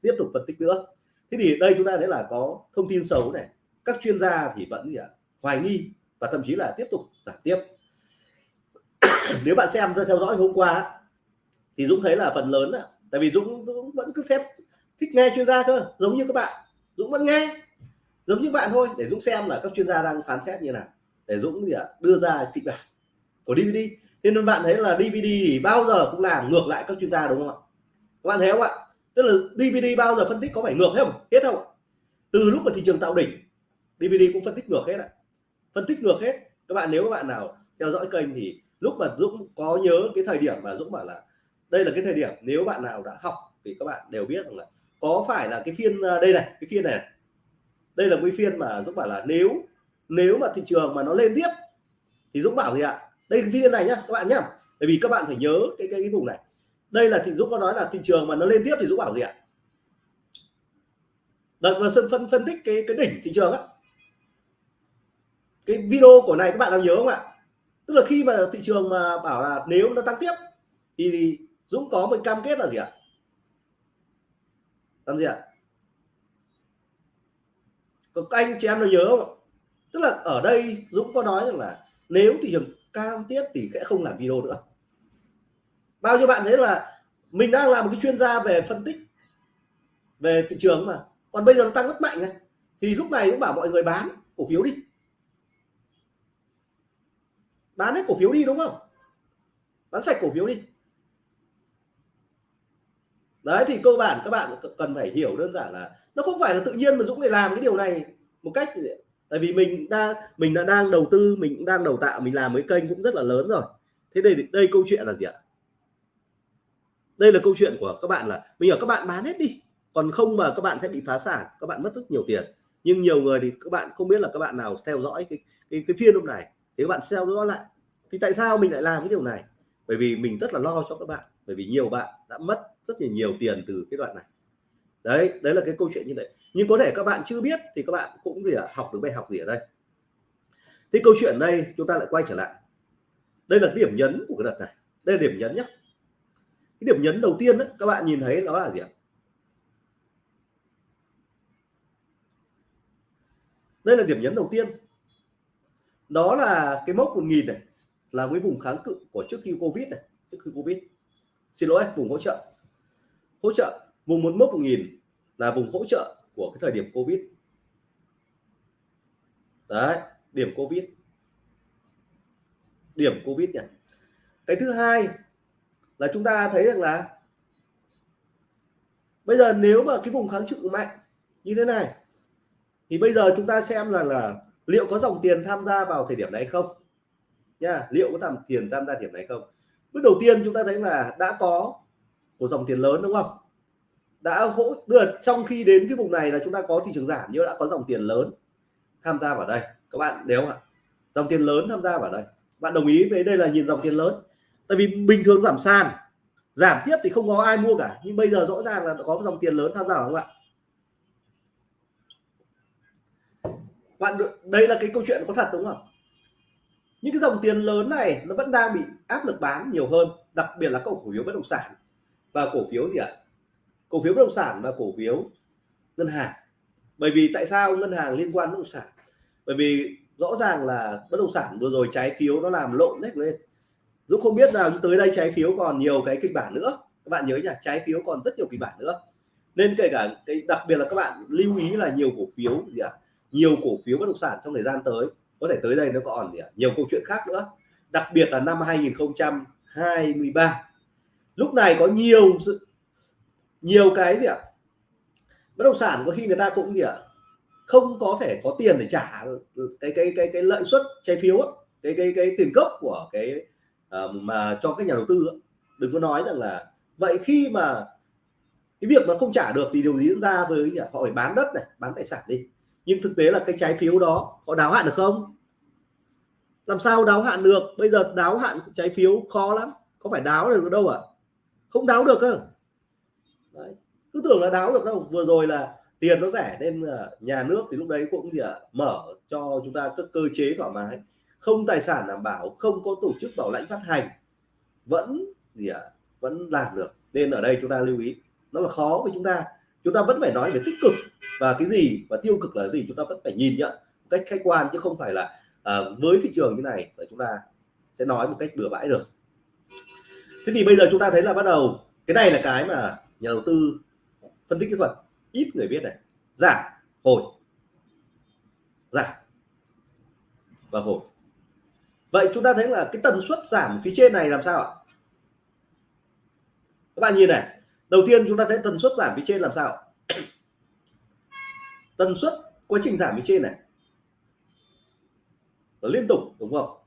tiếp tục phân tích nữa. Thế thì đây chúng ta thấy là có thông tin xấu này các chuyên gia thì vẫn gì ạ hoài nghi và thậm chí là tiếp tục giảm tiếp. Nếu bạn xem theo dõi hôm qua thì Dũng thấy là phần lớn là tại vì Dũng, Dũng vẫn cứ thép thích nghe chuyên gia cơ giống như các bạn. Dũng vẫn nghe giống như bạn thôi. Để Dũng xem là các chuyên gia đang phán xét như nào. Để Dũng gì ạ đưa ra kịch bản của DVD nên bạn thấy là DVD thì bao giờ cũng làm ngược lại các chuyên gia đúng không ạ? Các bạn thấy không ạ? Tức là DVD bao giờ phân tích có phải ngược hết không? Hết không từ lúc mà thị trường tạo đỉnh DVD cũng phân tích ngược hết ạ. Phân tích ngược hết. Các bạn, nếu các bạn nào theo dõi kênh thì lúc mà Dũng có nhớ cái thời điểm mà Dũng bảo là đây là cái thời điểm nếu bạn nào đã học thì các bạn đều biết rằng là có phải là cái phiên à, đây này, cái phiên này. Đây là cái phiên mà Dũng bảo là nếu nếu mà thị trường mà nó lên tiếp thì Dũng bảo gì ạ? Đây cái phiên này nhá các bạn nhá. Bởi vì các bạn phải nhớ cái cái, cái vùng này. Đây là thị Dũng có nói là thị trường mà nó lên tiếp thì Dũng bảo gì ạ? Đợt mà phân phân phân tích cái cái đỉnh thị trường á. Cái video của này các bạn làm nhớ không ạ? Tức là khi mà thị trường mà bảo là nếu nó tăng tiếp thì Dũng có một cam kết là gì ạ? Làm gì ạ? Các anh chị em nó nhớ không tức là ở đây Dũng có nói rằng là nếu thị trường cam tiết thì sẽ không làm video nữa. Bao nhiêu bạn thấy là mình đang làm một cái chuyên gia về phân tích, về thị trường mà. Còn bây giờ nó tăng rất mạnh này. Thì lúc này cũng bảo mọi người bán cổ phiếu đi. Bán hết cổ phiếu đi đúng không? Bán sạch cổ phiếu đi. Đấy, thì cơ bản các bạn cần phải hiểu đơn giản là nó không phải là tự nhiên mà Dũng lại làm cái điều này một cách tại vì mình đã mình đã đang đầu tư mình cũng đang đầu tạo mình làm mấy kênh cũng rất là lớn rồi. Thế đây đây câu chuyện là gì ạ? Đây là câu chuyện của các bạn là bây giờ các bạn bán hết đi còn không mà các bạn sẽ bị phá sản các bạn mất rất nhiều tiền. Nhưng nhiều người thì các bạn không biết là các bạn nào theo dõi cái cái, cái phiên hôm này thì các bạn theo dõi lại. Thì tại sao mình lại làm cái điều này? Bởi vì mình rất là lo cho các bạn bởi vì nhiều bạn đã mất rất là nhiều tiền từ cái đoạn này đấy đấy là cái câu chuyện như vậy. Nhưng có thể các bạn chưa biết thì các bạn cũng gì à, học được bài học gì ở đây. Thì câu chuyện đây chúng ta lại quay trở lại. Đây là điểm nhấn của cái đợt này. Đây là điểm nhấn nhé cái điểm nhấn đầu tiên đó, các bạn nhìn thấy đó là gì ạ? Đây là điểm nhấn đầu tiên. Đó là cái mốc 1000 này là cái vùng kháng cự của trước khi Covid này trước khi Covid. Xin lỗi vùng hỗ trợ. Hỗ trợ vùng một mốc 1000 là vùng hỗ trợ của cái thời điểm Covid. Đấy, điểm Covid. Điểm Covid nhỉ? Cái thứ hai là chúng ta thấy rằng là bây giờ nếu mà cái vùng kháng cự mạnh như thế này, thì bây giờ chúng ta xem là là liệu có dòng tiền tham gia vào thời điểm này không? Nha, liệu có dòng tiền tham gia điểm này không? Bước đầu tiên chúng ta thấy là đã có một dòng tiền lớn, đúng không? Đã hỗ được trong khi đến cái vùng này là chúng ta có thị trường giảm, nhưng đã có dòng tiền lớn tham gia vào đây. Các bạn nếu ạ, dòng tiền lớn tham gia vào đây. Bạn đồng ý với đây là nhìn dòng tiền lớn. Tại vì bình thường giảm sàn, giảm tiếp thì không có ai mua cả, nhưng bây giờ rõ ràng là có dòng tiền lớn tham gia không ạ? Bạn đây là cái câu chuyện có thật đúng không? Những cái dòng tiền lớn này nó vẫn đang bị áp lực bán nhiều hơn, đặc biệt là cổ phiếu bất động sản. Và cổ phiếu gì ạ cổ phiếu bất động sản và cổ phiếu ngân hàng. Bởi vì tại sao ngân hàng liên quan bất động sản? Bởi vì rõ ràng là bất động sản vừa rồi trái phiếu nó làm lộn hết lên. Dũng không biết nào tới đây trái phiếu còn nhiều cái kịch bản nữa. Các bạn nhớ nhỉ, trái phiếu còn rất nhiều kịch bản nữa. Nên kể cả cái, đặc biệt là các bạn lưu ý là nhiều cổ phiếu gì ạ? À? nhiều cổ phiếu bất động sản trong thời gian tới. Có thể tới đây nó còn gì à? nhiều câu chuyện khác nữa. Đặc biệt là năm 2023 lúc này có nhiều sự nhiều cái gì ạ? À? bất động sản có khi người ta cũng gì ạ? À? không có thể có tiền để trả cái cái cái cái lợi suất trái phiếu á, cái cái cái tiền gốc của cái uh, mà cho các nhà đầu tư á. đừng có nói rằng là vậy khi mà cái việc mà không trả được thì điều gì diễn ra với họ phải bán đất này bán tài sản đi. Nhưng thực tế là cái trái phiếu đó có đáo hạn được không? Làm sao đáo hạn được? Bây giờ đáo hạn trái phiếu khó lắm. Có phải đáo được đâu à không đáo được cơ. Đấy. cứ tưởng là đáo được đâu. Vừa rồi là tiền nó rẻ nên nhà nước thì lúc đấy cũng gì à, mở cho chúng ta các cơ chế thoải mái. Không tài sản đảm bảo không có tổ chức bảo lãnh phát hành vẫn gì ạ à, vẫn làm được. Nên ở đây chúng ta lưu ý nó là khó với chúng ta. Chúng ta vẫn phải nói về tích cực và cái gì và tiêu cực là gì chúng ta vẫn phải nhìn nhận một cách khách quan chứ không phải là à, với thị trường như này là chúng ta sẽ nói một cách bừa bãi được. Thế thì bây giờ chúng ta thấy là bắt đầu cái này là cái mà nhà đầu tư phân tích kỹ thuật ít người biết này giảm hồi. Giảm và hồi. Vậy chúng ta thấy là cái tần suất giảm phía trên này làm sao ạ? Các bạn nhìn này đầu tiên chúng ta thấy tần suất giảm phía trên làm sao tần suất quá trình giảm phía trên này. Nó liên tục đúng không?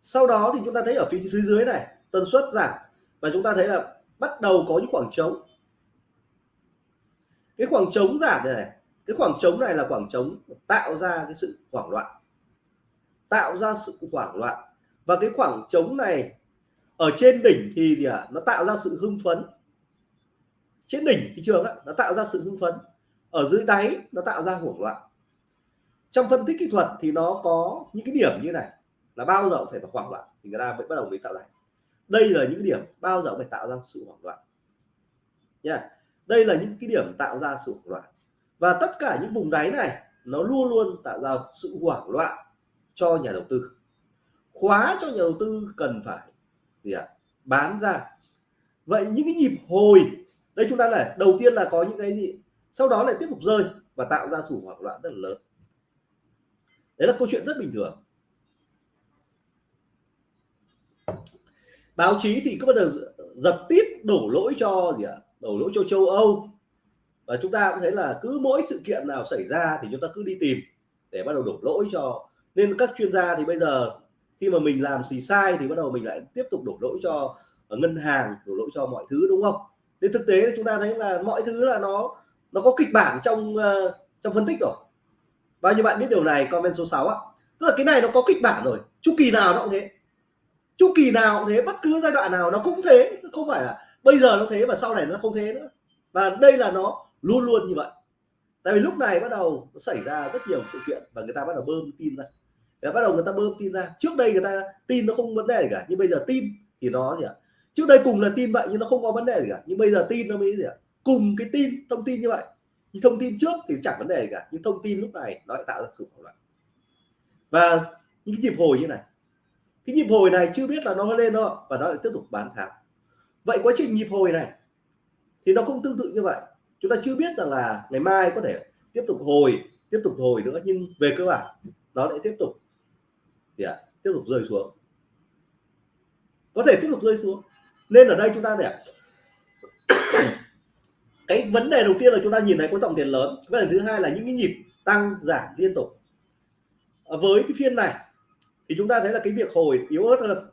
Sau đó thì chúng ta thấy ở phía, phía dưới này tần suất giảm. Và chúng ta thấy là bắt đầu có những khoảng trống. Cái khoảng trống giảm này, này cái khoảng trống này là khoảng trống tạo ra cái sự hoảng loạn. Tạo ra sự hoảng loạn. Và cái khoảng trống này ở trên đỉnh thì gì ạ? À, nó tạo ra sự hưng phấn. Trên đỉnh thị trường á, nó tạo ra sự hưng phấn. Ở dưới đáy nó tạo ra hoảng loạn. Trong phân tích kỹ thuật thì nó có những cái điểm như này là bao giờ cũng phải hoảng loạn thì người ta mới bắt đầu mới tạo đáy đây là những điểm bao giờ cũng phải tạo ra sự hoảng loạn. Nha yeah đây là những cái điểm tạo ra sự hoảng loạn. Và tất cả những vùng đáy này nó luôn luôn tạo ra sự hoảng loạn cho nhà đầu tư. Khóa cho nhà đầu tư cần phải gì ạ? À, bán ra. Vậy những cái nhịp hồi đây chúng ta này đầu tiên là có những cái gì? Sau đó lại tiếp tục rơi và tạo ra sự hoảng loạn rất là lớn. Đấy là câu chuyện rất bình thường. Báo chí thì cứ bao giờ giật tít đổ lỗi cho gì ạ? À? đổ lỗi cho châu Âu. Và chúng ta cũng thấy là cứ mỗi sự kiện nào xảy ra thì chúng ta cứ đi tìm để bắt đầu đổ lỗi cho. Nên các chuyên gia thì bây giờ khi mà mình làm gì sai thì bắt đầu mình lại tiếp tục đổ lỗi cho ờ, ngân hàng đổ lỗi cho mọi thứ đúng không? Nên thực tế thì chúng ta thấy là mọi thứ là nó nó có kịch bản trong uh, trong phân tích rồi. Bao nhiêu bạn biết điều này comment số 6 á, tức là cái này nó có kịch bản rồi. Chu kỳ nào nó cũng thế chu kỳ nào cũng thế, bất cứ giai đoạn nào nó cũng thế. Không phải là bây giờ nó thế và sau này nó không thế nữa. Và đây là nó luôn luôn như vậy. Tại vì lúc này bắt đầu nó xảy ra rất nhiều sự kiện và người ta bắt đầu bơm tin ra. Và bắt đầu người ta bơm tin ra. Trước đây người ta tin nó không vấn đề gì cả, nhưng bây giờ tin thì nó gì ạ? Trước đây cùng là tin vậy nhưng nó không có vấn đề gì cả. Nhưng bây giờ tin nó mới gì ạ? Cùng cái tin, thông tin như vậy. Nhưng thông tin trước thì chẳng vấn đề gì cả. Nhưng thông tin lúc này nó lại tạo ra sự hoảng loạn. Và những nhịp hồi như này cái nhịp hồi này chưa biết là nó lên đâu và nó lại tiếp tục bán tháo. Vậy quá trình nhịp hồi này thì nó cũng tương tự như vậy. Chúng ta chưa biết rằng là ngày mai có thể tiếp tục hồi tiếp tục hồi nữa nhưng về cơ bản nó lại tiếp tục thì à, tiếp tục rơi xuống. Có thể tiếp tục rơi xuống. Nên ở đây chúng ta để cái vấn đề đầu tiên là chúng ta nhìn thấy có dòng tiền lớn. Vấn đề thứ hai là những cái nhịp tăng giảm liên tục. Với cái phiên này thì chúng ta thấy là cái việc hồi yếu ớt hơn.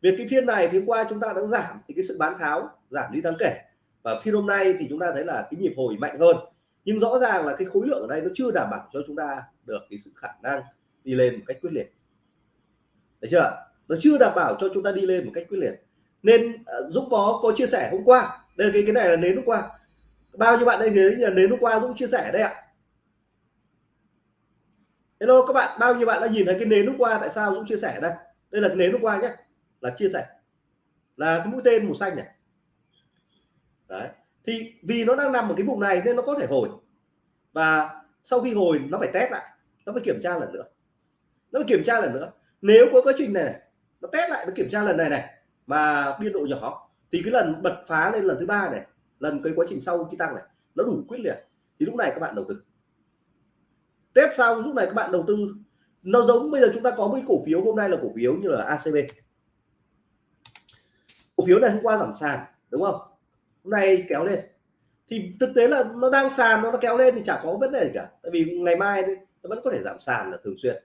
Việc cái phiên này thì hôm qua chúng ta đã giảm thì cái sự bán tháo, giảm đi đáng kể. Và phiên hôm nay thì chúng ta thấy là cái nhịp hồi mạnh hơn. Nhưng rõ ràng là cái khối lượng ở đây nó chưa đảm bảo cho chúng ta được cái sự khả năng đi lên một cách quyết liệt. Thấy chưa nó chưa đảm bảo cho chúng ta đi lên một cách quyết liệt. Nên à, Dũng có có chia sẻ hôm qua. Đây là cái cái này là nến hôm qua. Bao nhiêu bạn đây thấy là nến hôm qua Dũng chia sẻ đây ạ hello các bạn bao nhiêu bạn đã nhìn thấy cái nến lúc qua tại sao Dũng chia sẻ đây? Đây là cái nến lúc qua nhé là chia sẻ. Là cái mũi tên màu xanh này. Đấy thì vì nó đang nằm ở cái vùng này nên nó có thể hồi. Và sau khi hồi nó phải test lại nó phải kiểm tra lần nữa. Nó phải kiểm tra lần nữa. Nếu có quá trình này, này nó test lại nó kiểm tra lần này này mà biên độ nhỏ thì cái lần bật phá lên lần thứ ba này lần cái quá trình sau khi tăng này nó đủ quyết liệt. Thì lúc này các bạn đầu tư test xong lúc này các bạn đầu tư, nó giống, bây giờ chúng ta có một cổ phiếu, hôm nay là cổ phiếu như là ACB cổ phiếu này hôm qua giảm sàn, đúng không? Hôm nay kéo lên. Thì thực tế là nó đang sàn, nó kéo lên thì chả có vấn đề gì cả. Tại vì ngày mai nó vẫn có thể giảm sàn là thường xuyên.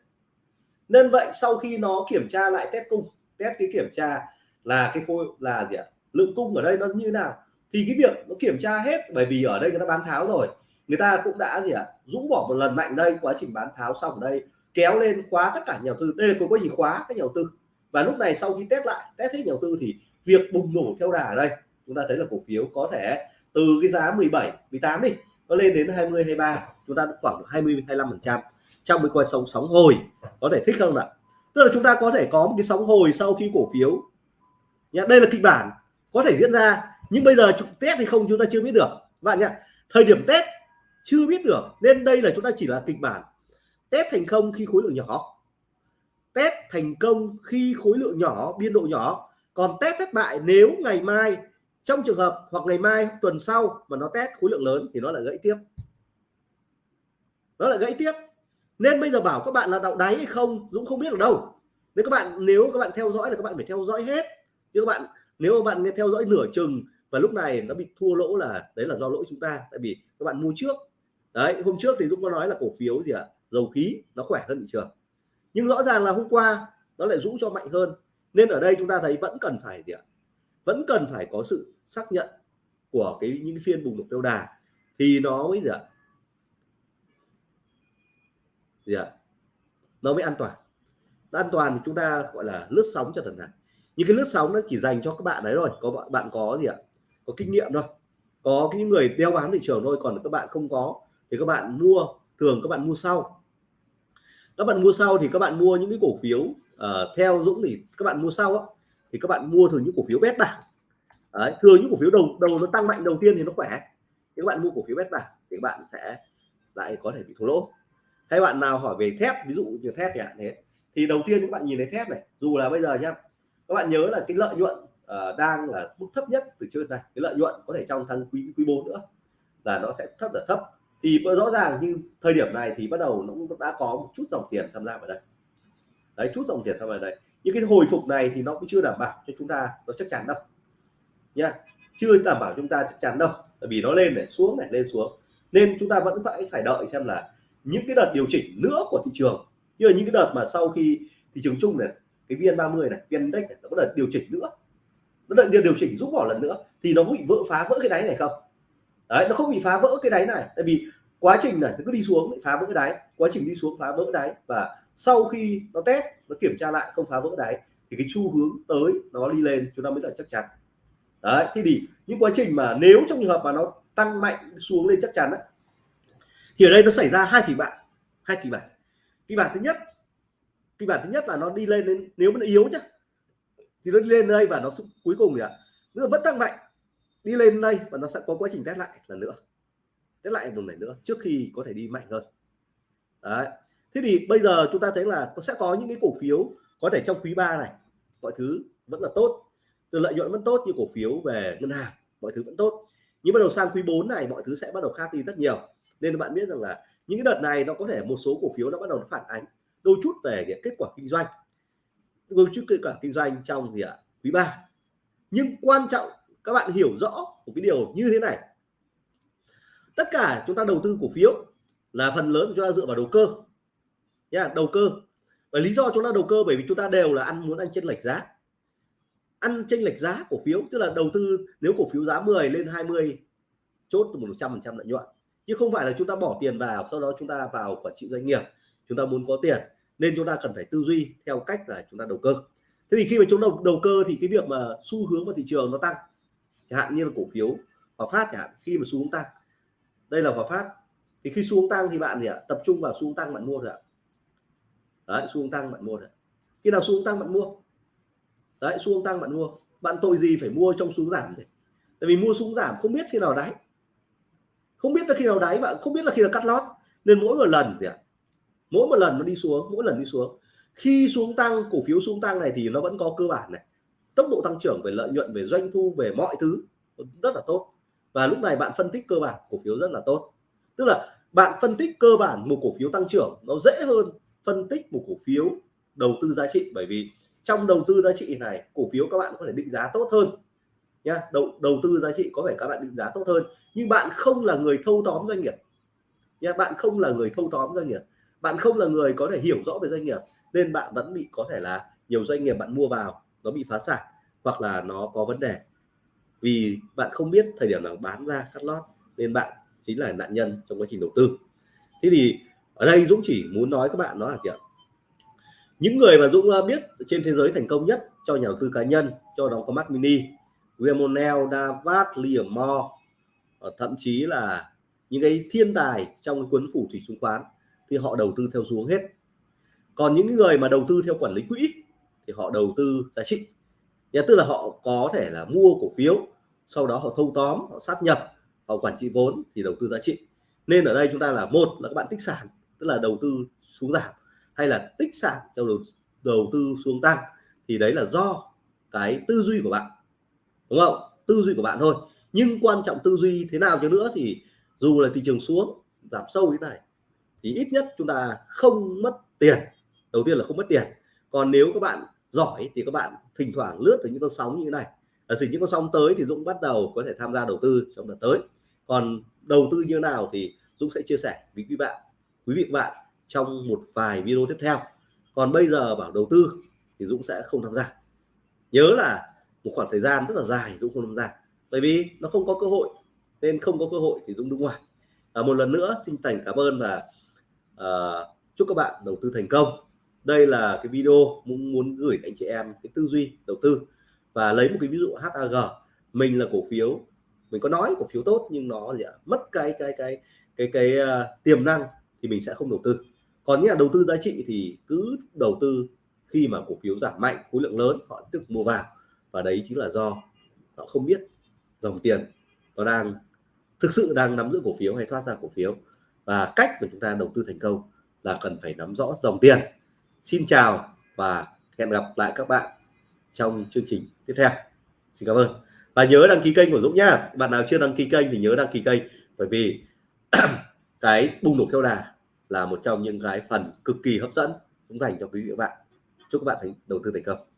Nên vậy sau khi nó kiểm tra lại test cung, test cái kiểm tra là cái khối, là gì ạ? Lượng cung ở đây nó như nào? Thì cái việc nó kiểm tra hết, bởi vì ở đây người ta bán tháo rồi, người ta cũng đã gì ạ? Rũ bỏ một lần mạnh đây, quá trình bán tháo xong ở đây, kéo lên khóa tất cả nhà đầu tư. Đây là có gì khóa các nhà đầu tư. Và lúc này sau khi test lại, test hết nhà đầu tư thì việc bùng nổ theo đà ở đây, chúng ta thấy là cổ phiếu có thể từ cái giá 17 18 đi, nó lên đến 20 23 chúng ta khoảng 20 25 phần trăm. Trong cái quay sóng sóng hồi, có thể thích không ạ? Tức là chúng ta có thể có một cái sóng hồi sau khi cổ phiếu nhá, đây là kịch bản có thể diễn ra, nhưng bây giờ test thì không, chúng ta chưa biết được. Bạn nhá, thời điểm test chưa biết được. Nên đây là chúng ta chỉ là kịch bản. Test thành công khi khối lượng nhỏ. Test thành công khi khối lượng nhỏ, biên độ nhỏ. Còn test thất bại nếu ngày mai, trong trường hợp hoặc ngày mai, tuần sau mà nó test khối lượng lớn thì nó lại gãy tiếp. Nó lại gãy tiếp. Nên bây giờ bảo các bạn là đạo đáy hay không, Dũng không biết ở đâu. Nếu các bạn, nếu các bạn theo dõi là các bạn phải theo dõi hết. Chứ các bạn, nếu mà bạn nghe theo dõi nửa chừng và lúc này nó bị thua lỗ là, đấy là do lỗi chúng ta. Tại vì các bạn mua trước đấy, hôm trước thì Dũng có nói là cổ phiếu gì ạ? À? dầu khí, nó khỏe hơn thị trường. Nhưng rõ ràng là hôm qua nó lại rũ cho mạnh hơn. Nên ở đây chúng ta thấy vẫn cần phải gì ạ? Vẫn cần phải có sự xác nhận của cái những phiên bùng nổ tiêu đà. Thì nó mới gì ạ? Gì ạ? Nó mới an toàn. Nó an toàn thì chúng ta gọi là lướt sóng cho thần thản những cái lướt sóng nó chỉ dành cho các bạn đấy rồi có bạn bạn có gì ạ? Có kinh nghiệm thôi. Có những người đeo bám thị trường thôi. Còn các bạn không có thì các bạn mua thường các bạn mua sau. Các bạn mua sau thì các bạn mua những cái cổ phiếu uh, theo Dũng thì các bạn mua sau á, thì các bạn mua thường những cổ phiếu bét bảng Đấy, thường những cổ phiếu đầu đầu nó tăng mạnh đầu tiên thì nó khỏe. Thì các bạn mua cổ phiếu bét bảng thì các bạn sẽ lại có thể bị thua lỗ. Hay bạn nào hỏi về thép ví dụ như thép thì thế thì đầu tiên các bạn nhìn thấy thép này. Dù là bây giờ nhá các bạn nhớ là cái lợi nhuận uh, đang là mức thấp nhất từ trước này cái lợi nhuận có thể trong tháng quý quý 4 nữa là nó sẽ thấp là thấp thì rõ ràng như thời điểm này thì bắt đầu nó cũng đã có một chút dòng tiền tham gia vào đây. Đấy, chút dòng tiền tham gia vào đây. Những cái hồi phục này thì nó cũng chưa đảm bảo cho chúng ta nó chắc chắn đâu. Nha, chưa đảm bảo chúng ta chắc chắn đâu. Bởi vì nó lên này, xuống này, lên xuống. Nên chúng ta vẫn phải phải đợi xem là những cái đợt điều chỉnh nữa của thị trường. Như là những cái đợt mà sau khi thị trường chung này, cái vn 30 này, vn index này, nó có đợt điều chỉnh nữa. Nó đợt điều chỉnh rút bỏ lần nữa. Thì nó bị vỡ phá, vỡ cái đáy này không? Đấy nó không bị phá vỡ cái đáy này. Tại vì quá trình này nó cứ đi xuống phá vỡ cái đáy. Quá trình đi xuống phá vỡ đáy. Và sau khi nó test nó kiểm tra lại không phá vỡ đáy thì cái xu hướng tới nó đi lên chúng ta mới là chắc chắn. Đấy thì thì những quá trình mà nếu trong trường hợp mà nó tăng mạnh xuống lên chắc chắn đấy, thì ở đây nó xảy ra hai kịch bản hai kịch bản. Kịch bản thứ nhất kịch bản thứ nhất là nó đi lên đến nếu mà nó yếu nhá thì nó đi lên đây và nó cuối cùng thì à, nó vẫn tăng mạnh đi lên đây và nó sẽ có quá trình test lại lần nữa. Test lại một lần nữa trước khi có thể đi mạnh hơn. Đấy. Thế thì bây giờ chúng ta thấy là sẽ có những cái cổ phiếu có thể trong quý 3 này, mọi thứ vẫn là tốt. Từ lợi nhuận vẫn tốt như cổ phiếu về ngân hàng, mọi thứ vẫn tốt. Nhưng bắt đầu sang quý 4 này, mọi thứ sẽ bắt đầu khác đi rất nhiều. Nên bạn biết rằng là những cái đợt này nó có thể một số cổ phiếu nó bắt đầu phản ánh đôi chút về cái kết quả kinh doanh. Đôi chút kết quả kinh doanh trong gì ạ? Quý 3 nhưng quan trọng các bạn hiểu rõ một cái điều như thế này tất cả chúng ta đầu tư cổ phiếu là phần lớn chúng ta dựa vào đầu cơ nha đầu cơ và lý do chúng ta đầu cơ bởi vì chúng ta đều là ăn muốn ăn chênh lệch giá ăn chênh lệch giá cổ phiếu tức là đầu tư nếu cổ phiếu giá 10 lên 20 chốt một trăm phần trăm lợi nhuận chứ không phải là chúng ta bỏ tiền vào sau đó chúng ta vào quản trị doanh nghiệp chúng ta muốn có tiền nên chúng ta cần phải tư duy theo cách là chúng ta đầu cơ thế thì khi mà chúng đầu đầu cơ thì cái việc mà xu hướng của thị trường nó tăng chẳng hạn như là cổ phiếu Hòa Phát chẳng hạn, khi mà xu hướng tăng. Đây là Hòa Phát. Thì khi xu hướng tăng thì bạn gì ạ? Tập trung vào xu hướng tăng bạn mua rồi ạ. Đấy xu hướng tăng bạn mua rồi khi nào xu hướng tăng bạn mua? Đấy xu hướng tăng bạn mua. Bạn tội gì phải mua trong xu hướng giảm đấy tại vì mua xu hướng giảm không biết khi nào đáy. Không biết là khi nào đáy bạn không biết là khi nào cắt lót. Nên mỗi một lần thì ạ? Mỗi một lần nó đi xuống, mỗi lần đi xuống. Khi xuống tăng, cổ phiếu xuống tăng này thì nó vẫn có cơ bản này tốc độ tăng trưởng về lợi nhuận, về doanh thu, về mọi thứ rất là tốt. Và lúc này bạn phân tích cơ bản cổ phiếu rất là tốt. Tức là bạn phân tích cơ bản một cổ phiếu tăng trưởng, nó dễ hơn phân tích một cổ phiếu đầu tư giá trị. Bởi vì trong đầu tư giá trị này, cổ phiếu các bạn có thể định giá tốt hơn nhá. Đầu đầu tư giá trị có thể các bạn định giá tốt hơn. Nhưng bạn không là người thâu tóm doanh nghiệp nhá. Bạn không là người thâu tóm doanh nghiệp. Bạn không là người có thể hiểu rõ về doanh nghiệp, nên bạn vẫn bị có thể là nhiều doanh nghiệp bạn mua vào nó bị phá sản hoặc là nó có vấn đề. Vì bạn không biết thời điểm nào bán ra cắt lót, nên bạn chính là nạn nhân trong quá trình đầu tư. Thế thì ở đây Dũng chỉ muốn nói các bạn đó là gì ạ? những người mà Dũng ờ, biết trên thế giới thành công nhất cho nhà đầu tư cá nhân, cho đó có Mac Mini William Davat Liam Moore ờ, thậm chí là những cái thiên tài trong cái cuốn phủ thủy chứng khoán thì họ đầu tư theo xuống hết. Còn những người mà đầu tư theo quản lý quỹ thì họ đầu tư giá trị. Nhà tức là họ có thể là mua cổ phiếu sau đó họ thâu tóm họ sát nhập họ quản trị vốn thì đầu tư giá trị. Nên ở đây chúng ta là một là các bạn tích sản tức là đầu tư xuống giảm hay là tích sản theo đầu, đầu tư xuống tăng thì đấy là do cái tư duy của bạn đúng không? Tư duy của bạn thôi. Nhưng quan trọng tư duy thế nào cho nữa thì dù là thị trường xuống giảm sâu như thế này thì ít nhất chúng ta không mất tiền. Đầu tiên là không mất tiền. Còn nếu các bạn giỏi thì các bạn thỉnh thoảng lướt từ những con sóng như thế này. Ở sự những con sóng tới thì Dũng bắt đầu có thể tham gia đầu tư trong đợt tới. Còn đầu tư như thế nào thì Dũng sẽ chia sẻ với quý bạn quý vị và bạn trong một vài video tiếp theo. Còn bây giờ bảo đầu tư thì Dũng sẽ không tham gia. Nhớ là một khoảng thời gian rất là dài Dũng không tham gia. Bởi vì nó không có cơ hội nên không có cơ hội thì Dũng đứng ngoài. À, một lần nữa xin thành cảm ơn và uh, chúc các bạn đầu tư thành công đây là cái video muốn muốn gửi anh chị em cái tư duy đầu tư và lấy một cái ví dụ HAG mình là cổ phiếu mình có nói cổ phiếu tốt nhưng nó gì ạ mất cái cái cái cái cái, cái uh, tiềm năng thì mình sẽ không đầu tư. Còn những đầu tư giá trị thì cứ đầu tư khi mà cổ phiếu giảm mạnh khối lượng lớn họ tiếp tục mua vào và đấy chính là do họ không biết dòng tiền nó đang thực sự đang nắm giữ cổ phiếu hay thoát ra cổ phiếu. Và cách mà chúng ta đầu tư thành công là cần phải nắm rõ dòng tiền xin chào và hẹn gặp lại các bạn trong chương trình tiếp theo. Xin cảm ơn. Và nhớ đăng ký kênh của Dũng nhá. Bạn nào chưa đăng ký kênh thì nhớ đăng ký kênh, bởi vì cái bùng nổ theo đà là một trong những cái phần cực kỳ hấp dẫn, cũng dành cho quý vị và bạn. Chúc các bạn thành đầu tư thành công.